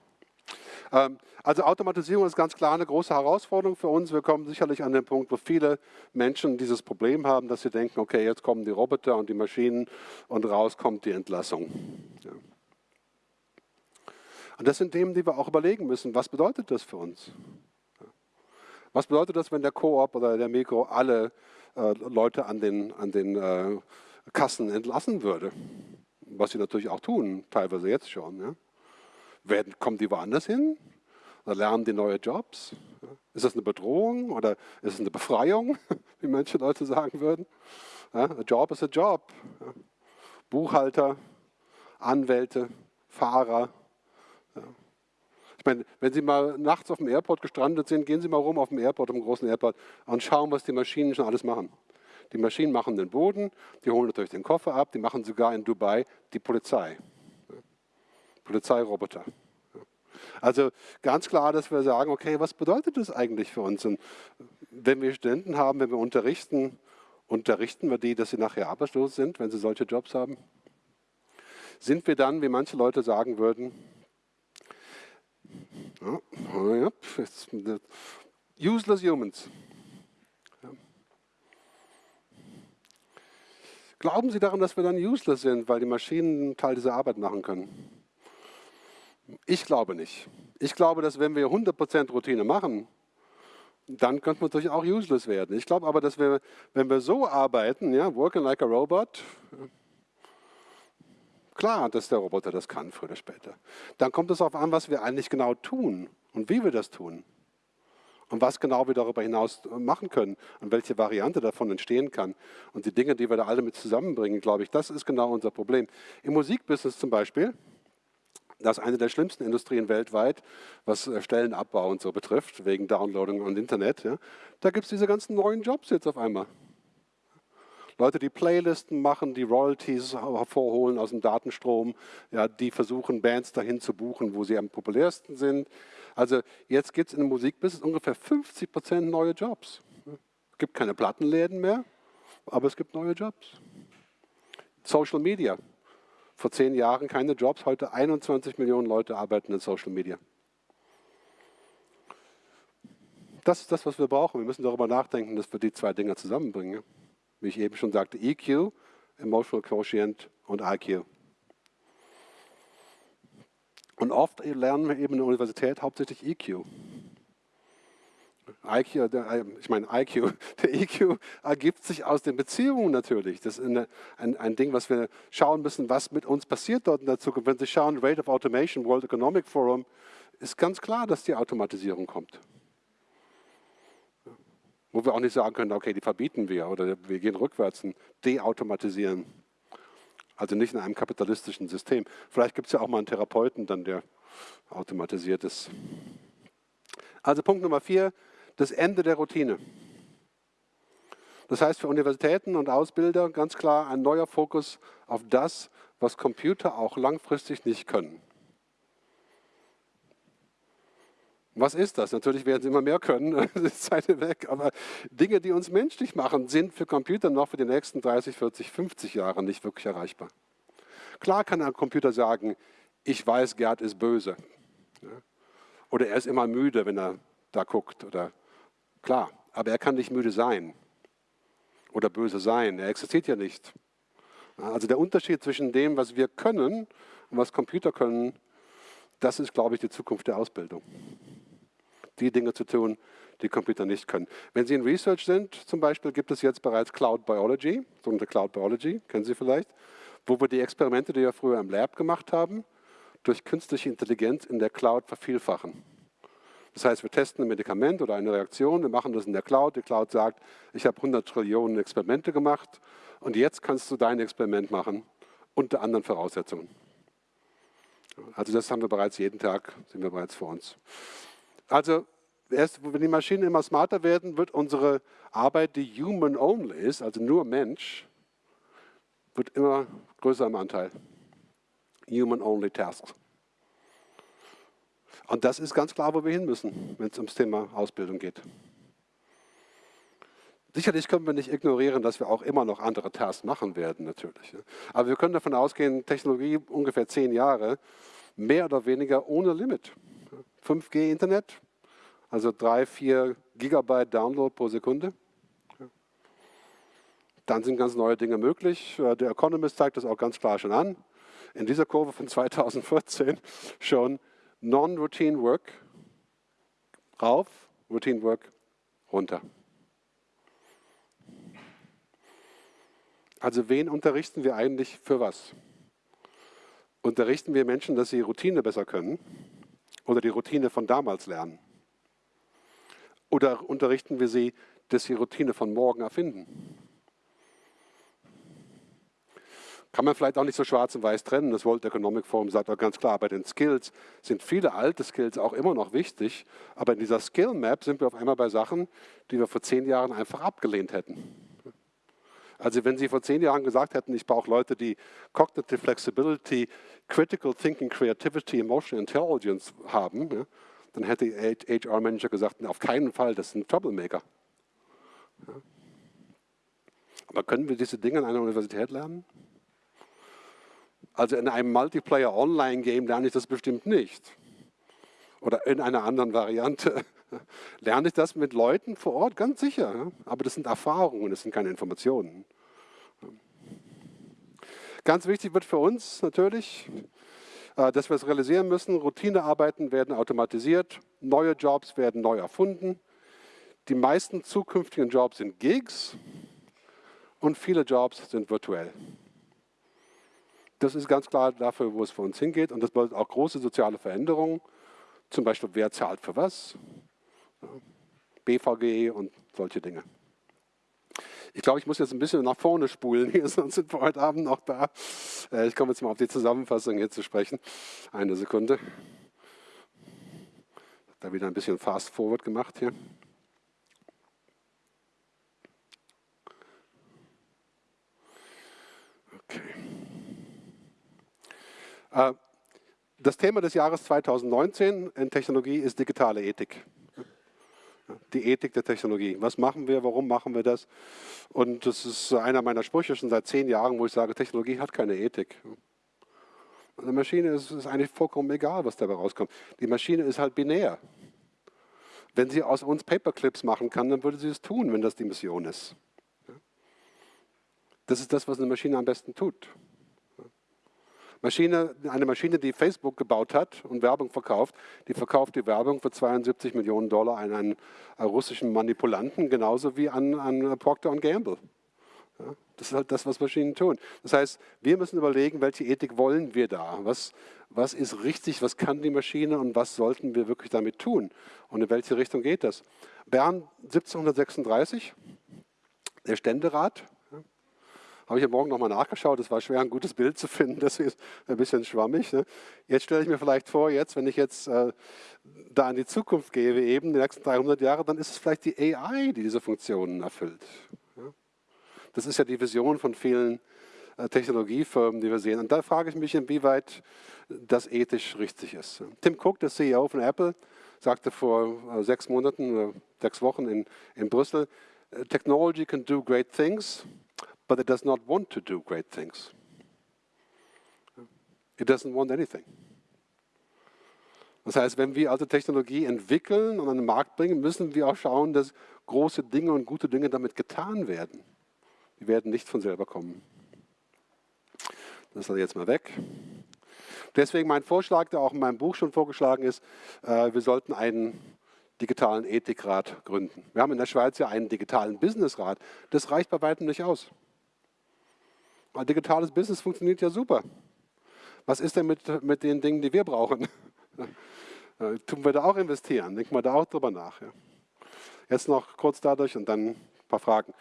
Ähm, also Automatisierung ist ganz klar eine große Herausforderung für uns. Wir kommen sicherlich an den Punkt, wo viele Menschen dieses Problem haben, dass sie denken, okay, jetzt kommen die Roboter und die Maschinen und raus kommt die Entlassung. Und das sind Themen, die wir auch überlegen müssen. Was bedeutet das für uns? Was bedeutet das, wenn der Coop oder der Mikro alle äh, Leute an den, an den äh, Kassen entlassen würde? Was sie natürlich auch tun, teilweise jetzt schon. Ja? Werden, kommen die woanders hin? Oder lernen die neue Jobs? Ist das eine Bedrohung oder ist es eine Befreiung, wie manche Leute sagen würden? Ja, a job is a job. Ja. Buchhalter, Anwälte, Fahrer. Ja. Ich meine, wenn Sie mal nachts auf dem Airport gestrandet sind, gehen Sie mal rum auf dem Airport, auf dem großen Airport und schauen, was die Maschinen schon alles machen. Die Maschinen machen den Boden, die holen natürlich den Koffer ab, die machen sogar in Dubai die Polizei. Polizeiroboter. Also ganz klar, dass wir sagen, okay, was bedeutet das eigentlich für uns? Und wenn wir Studenten haben, wenn wir unterrichten, unterrichten wir die, dass sie nachher arbeitslos sind, wenn sie solche Jobs haben? Sind wir dann, wie manche Leute sagen würden, ja, useless humans. Ja. Glauben Sie daran, dass wir dann useless sind, weil die Maschinen einen Teil dieser Arbeit machen können? Ich glaube nicht. Ich glaube, dass wenn wir 100% Routine machen, dann könnte man natürlich auch useless werden. Ich glaube aber, dass wir, wenn wir so arbeiten, ja, working like a robot, klar, dass der Roboter das kann, früher oder später. Dann kommt es darauf an, was wir eigentlich genau tun und wie wir das tun. Und was genau wir darüber hinaus machen können und welche Variante davon entstehen kann. Und die Dinge, die wir da alle mit zusammenbringen, glaube ich, das ist genau unser Problem. Im Musikbusiness zum Beispiel, das ist eine der schlimmsten Industrien weltweit, was äh, Stellenabbau und so betrifft, wegen Downloading und Internet. Ja. Da gibt es diese ganzen neuen Jobs jetzt auf einmal. Leute, die Playlisten machen, die Royalties hervorholen aus dem Datenstrom, ja, die versuchen, Bands dahin zu buchen, wo sie am populärsten sind. Also jetzt gibt es im Musikbusiness ungefähr 50 Prozent neue Jobs. Es gibt keine Plattenläden mehr, aber es gibt neue Jobs. Social Media, vor zehn Jahren keine Jobs, heute 21 Millionen Leute arbeiten in Social Media. Das ist das, was wir brauchen. Wir müssen darüber nachdenken, dass wir die zwei Dinge zusammenbringen. Wie ich eben schon sagte, EQ, Emotional Quotient und IQ. Und oft lernen wir eben in der Universität hauptsächlich EQ. IQ, der, ich meine IQ, der EQ ergibt sich aus den Beziehungen natürlich. Das ist eine, ein, ein Ding, was wir schauen müssen, was mit uns passiert dort in der Zukunft. Wenn Sie schauen, Rate of Automation, World Economic Forum, ist ganz klar, dass die Automatisierung kommt. Wo wir auch nicht sagen können, okay, die verbieten wir oder wir gehen rückwärts und deautomatisieren. Also nicht in einem kapitalistischen System. Vielleicht gibt es ja auch mal einen Therapeuten, dann der automatisiert ist. Also Punkt Nummer vier, das Ende der Routine. Das heißt für Universitäten und Ausbilder ganz klar ein neuer Fokus auf das, was Computer auch langfristig nicht können. Was ist das? Natürlich werden sie immer mehr können, das ist Zeit weg, aber Dinge, die uns menschlich machen, sind für Computer noch für die nächsten 30, 40, 50 Jahre nicht wirklich erreichbar. Klar kann ein Computer sagen, ich weiß, Gerd ist böse. Oder er ist immer müde, wenn er da guckt. Oder Klar, aber er kann nicht müde sein oder böse sein. Er existiert ja nicht. Also der Unterschied zwischen dem, was wir können und was Computer können, das ist, glaube ich, die Zukunft der Ausbildung. Die Dinge zu tun, die Computer nicht können. Wenn Sie in Research sind, zum Beispiel, gibt es jetzt bereits Cloud Biology, sogenannte Cloud Biology, kennen Sie vielleicht, wo wir die Experimente, die wir früher im Lab gemacht haben, durch künstliche Intelligenz in der Cloud vervielfachen. Das heißt, wir testen ein Medikament oder eine Reaktion, wir machen das in der Cloud. Die Cloud sagt, ich habe 100 Trillionen Experimente gemacht und jetzt kannst du dein Experiment machen unter anderen Voraussetzungen. Also das haben wir bereits jeden Tag, sind wir bereits vor uns. Also erst, wenn die Maschinen immer smarter werden, wird unsere Arbeit, die human only ist, also nur Mensch, wird immer größer im Anteil. Human only tasks. Und das ist ganz klar, wo wir hin müssen, wenn es ums Thema Ausbildung geht. Sicherlich können wir nicht ignorieren, dass wir auch immer noch andere Tasks machen werden, natürlich. Aber wir können davon ausgehen, Technologie ungefähr zehn Jahre, mehr oder weniger ohne Limit. 5G-Internet, also drei, vier Gigabyte Download pro Sekunde. Dann sind ganz neue Dinge möglich. Der Economist zeigt das auch ganz klar schon an. In dieser Kurve von 2014 schon Non-Routine Work rauf, Routine Work runter. Also wen unterrichten wir eigentlich für was? Unterrichten wir Menschen, dass sie Routine besser können oder die Routine von damals lernen? Oder unterrichten wir sie, dass sie Routine von morgen erfinden? Kann man vielleicht auch nicht so schwarz und weiß trennen. Das World Economic Forum sagt auch ganz klar, bei den Skills sind viele alte Skills auch immer noch wichtig, aber in dieser Skill Map sind wir auf einmal bei Sachen, die wir vor zehn Jahren einfach abgelehnt hätten. Also wenn Sie vor zehn Jahren gesagt hätten, ich brauche Leute, die Cognitive Flexibility, Critical Thinking, Creativity, Emotional Intelligence haben, ja, dann hätte HR-Manager gesagt, auf keinen Fall, das sind Troublemaker. Ja. Aber können wir diese Dinge an einer Universität lernen? Also in einem Multiplayer-Online-Game lerne ich das bestimmt nicht. Oder in einer anderen Variante lerne ich das mit Leuten vor Ort, ganz sicher. Aber das sind Erfahrungen, das sind keine Informationen. Ganz wichtig wird für uns natürlich, äh, dass wir es realisieren müssen, Routinearbeiten werden automatisiert, neue Jobs werden neu erfunden. Die meisten zukünftigen Jobs sind Gigs und viele Jobs sind virtuell. Das ist ganz klar dafür, wo es für uns hingeht und das bedeutet auch große soziale Veränderungen. Zum Beispiel, wer zahlt für was? BVG und solche Dinge. Ich glaube, ich muss jetzt ein bisschen nach vorne spulen hier, sonst sind wir heute Abend noch da. Äh, ich komme jetzt mal auf die Zusammenfassung hier zu sprechen. Eine Sekunde. Da wieder ein bisschen fast forward gemacht hier. Okay. Äh, das Thema des Jahres 2019 in Technologie ist digitale Ethik die Ethik der Technologie. Was machen wir, warum machen wir das? Und das ist einer meiner Sprüche schon seit zehn Jahren, wo ich sage, Technologie hat keine Ethik. Eine Maschine ist es eigentlich vollkommen egal, was dabei rauskommt. Die Maschine ist halt binär. Wenn sie aus uns Paperclips machen kann, dann würde sie es tun, wenn das die Mission ist. Das ist das, was eine Maschine am besten tut. Maschine, eine Maschine, die Facebook gebaut hat und Werbung verkauft, die verkauft die Werbung für 72 Millionen Dollar an einen äh, russischen Manipulanten, genauso wie an, an Procter Gamble. Ja, das ist halt das, was Maschinen tun. Das heißt, wir müssen überlegen, welche Ethik wollen wir da? Was, was ist richtig, was kann die Maschine und was sollten wir wirklich damit tun? Und in welche Richtung geht das? Bern 1736, der Ständerat, habe ich am Morgen nochmal nachgeschaut, es war schwer, ein gutes Bild zu finden, das ist ein bisschen schwammig. Ne? Jetzt stelle ich mir vielleicht vor, jetzt, wenn ich jetzt äh, da in die Zukunft gehe, eben die nächsten 300 Jahre, dann ist es vielleicht die AI, die diese Funktionen erfüllt. Ja? Das ist ja die Vision von vielen äh, Technologiefirmen, die wir sehen. Und da frage ich mich, inwieweit das ethisch richtig ist. Tim Cook, der CEO von Apple, sagte vor äh, sechs Monaten sechs Wochen in, in Brüssel, Technology can do great things, but it does not want to do great things. It doesn't want anything. Das heißt, wenn wir also Technologie entwickeln und an den Markt bringen, müssen wir auch schauen, dass große Dinge und gute Dinge damit getan werden. Die werden nicht von selber kommen. Das ist jetzt mal weg. Deswegen mein Vorschlag, der auch in meinem Buch schon vorgeschlagen ist, äh, wir sollten einen digitalen Ethikrat gründen. Wir haben in der Schweiz ja einen digitalen Businessrat. Das reicht bei weitem nicht aus. Ein digitales Business funktioniert ja super. Was ist denn mit, mit den Dingen, die wir brauchen? Tun wir da auch investieren? Denken wir da auch drüber nach. Ja. Jetzt noch kurz dadurch und dann ein paar Fragen.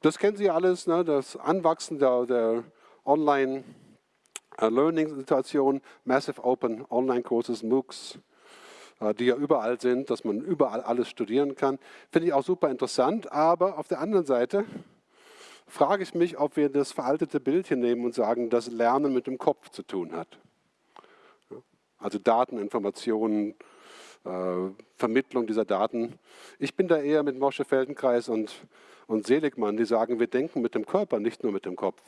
Das kennen Sie alles, ne? das Anwachsen der, der Online-Learning-Situation, Massive Open Online-Courses, MOOCs, äh, die ja überall sind, dass man überall alles studieren kann. Finde ich auch super interessant, aber auf der anderen Seite frage ich mich, ob wir das veraltete Bild hier nehmen und sagen, dass Lernen mit dem Kopf zu tun hat. Also Daten, Informationen, äh, Vermittlung dieser Daten. Ich bin da eher mit Mosche Feldenkreis und, und Seligmann, die sagen, wir denken mit dem Körper, nicht nur mit dem Kopf.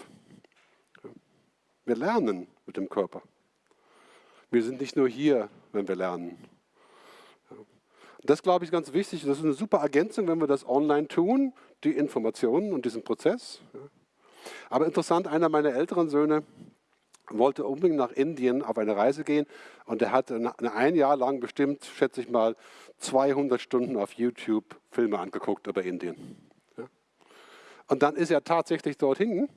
Wir lernen mit dem Körper. Wir sind nicht nur hier, wenn wir lernen. Das glaube ich ganz wichtig. Das ist eine super Ergänzung, wenn wir das online tun, die Informationen und diesen Prozess. Aber interessant, einer meiner älteren Söhne wollte unbedingt nach Indien auf eine Reise gehen und er hat ein Jahr lang bestimmt, schätze ich mal, 200 Stunden auf YouTube Filme angeguckt über Indien. Und dann ist er tatsächlich dorthin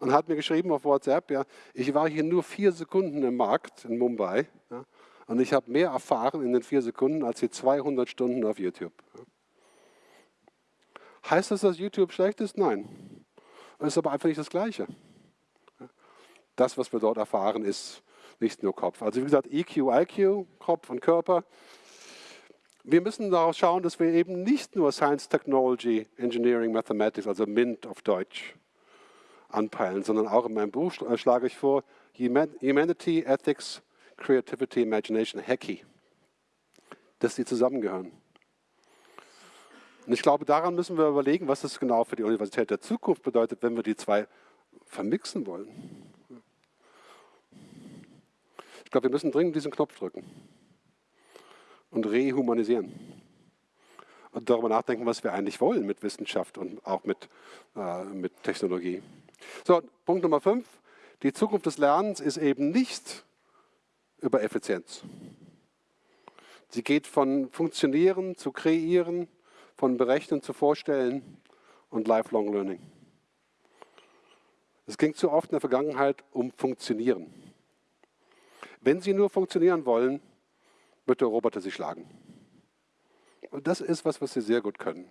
und hat mir geschrieben auf WhatsApp, ja, ich war hier nur vier Sekunden im Markt in Mumbai ja, und ich habe mehr erfahren in den vier Sekunden als die 200 Stunden auf YouTube. Ja. Heißt das, dass YouTube schlecht ist? Nein. Es ist aber einfach nicht das Gleiche. Das, was wir dort erfahren, ist nicht nur Kopf. Also wie gesagt, EQ, IQ, Kopf und Körper. Wir müssen darauf schauen, dass wir eben nicht nur Science, Technology, Engineering, Mathematics, also MINT auf Deutsch, anpeilen, sondern auch in meinem Buch äh, schlage ich vor, Humanity, Ethics, Creativity, Imagination, Hacky, dass die zusammengehören. Und ich glaube, daran müssen wir überlegen, was das genau für die Universität der Zukunft bedeutet, wenn wir die zwei vermixen wollen. Ich glaube, wir müssen dringend diesen Knopf drücken und rehumanisieren. Und darüber nachdenken, was wir eigentlich wollen mit Wissenschaft und auch mit, äh, mit Technologie. So, Punkt Nummer fünf. Die Zukunft des Lernens ist eben nicht über Effizienz. Sie geht von Funktionieren zu Kreieren, von Berechnen zu Vorstellen und Lifelong Learning. Es ging zu oft in der Vergangenheit um Funktionieren. Wenn Sie nur funktionieren wollen, wird der Roboter Sie schlagen. Und das ist was, was Sie sehr gut können.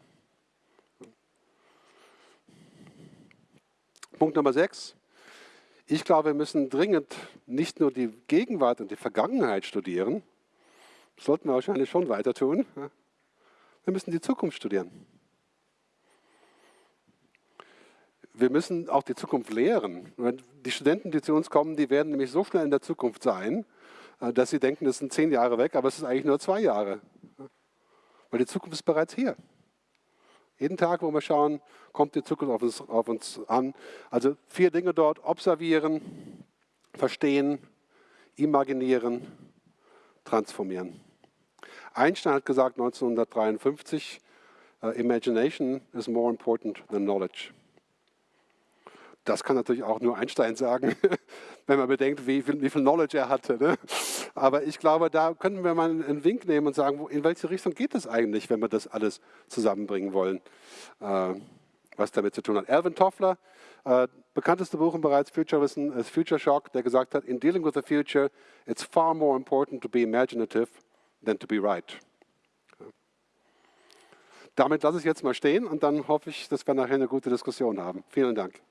Punkt Nummer sechs. Ich glaube, wir müssen dringend nicht nur die Gegenwart und die Vergangenheit studieren, sollten wir wahrscheinlich schon weiter tun, wir müssen die Zukunft studieren. Wir müssen auch die Zukunft lehren. Die Studenten, die zu uns kommen, die werden nämlich so schnell in der Zukunft sein, äh, dass sie denken, das sind zehn Jahre weg, aber es ist eigentlich nur zwei Jahre. Weil die Zukunft ist bereits hier. Jeden Tag, wo wir schauen, kommt die Zukunft auf uns, auf uns an. Also vier Dinge dort, observieren, verstehen, imaginieren, transformieren. Einstein hat gesagt 1953, uh, Imagination is more important than knowledge. Das kann natürlich auch nur Einstein sagen, wenn man bedenkt, wie viel, wie viel Knowledge er hatte. Ne? Aber ich glaube, da könnten wir mal einen Wink nehmen und sagen, in welche Richtung geht es eigentlich, wenn wir das alles zusammenbringen wollen, äh, was damit zu tun hat. Alvin Toffler, äh, bekannteste Buch im Future Wissen ist Future Shock, der gesagt hat, in dealing with the future, it's far more important to be imaginative than to be right. Damit lasse ich jetzt mal stehen und dann hoffe ich, dass wir nachher eine gute Diskussion haben. Vielen Dank.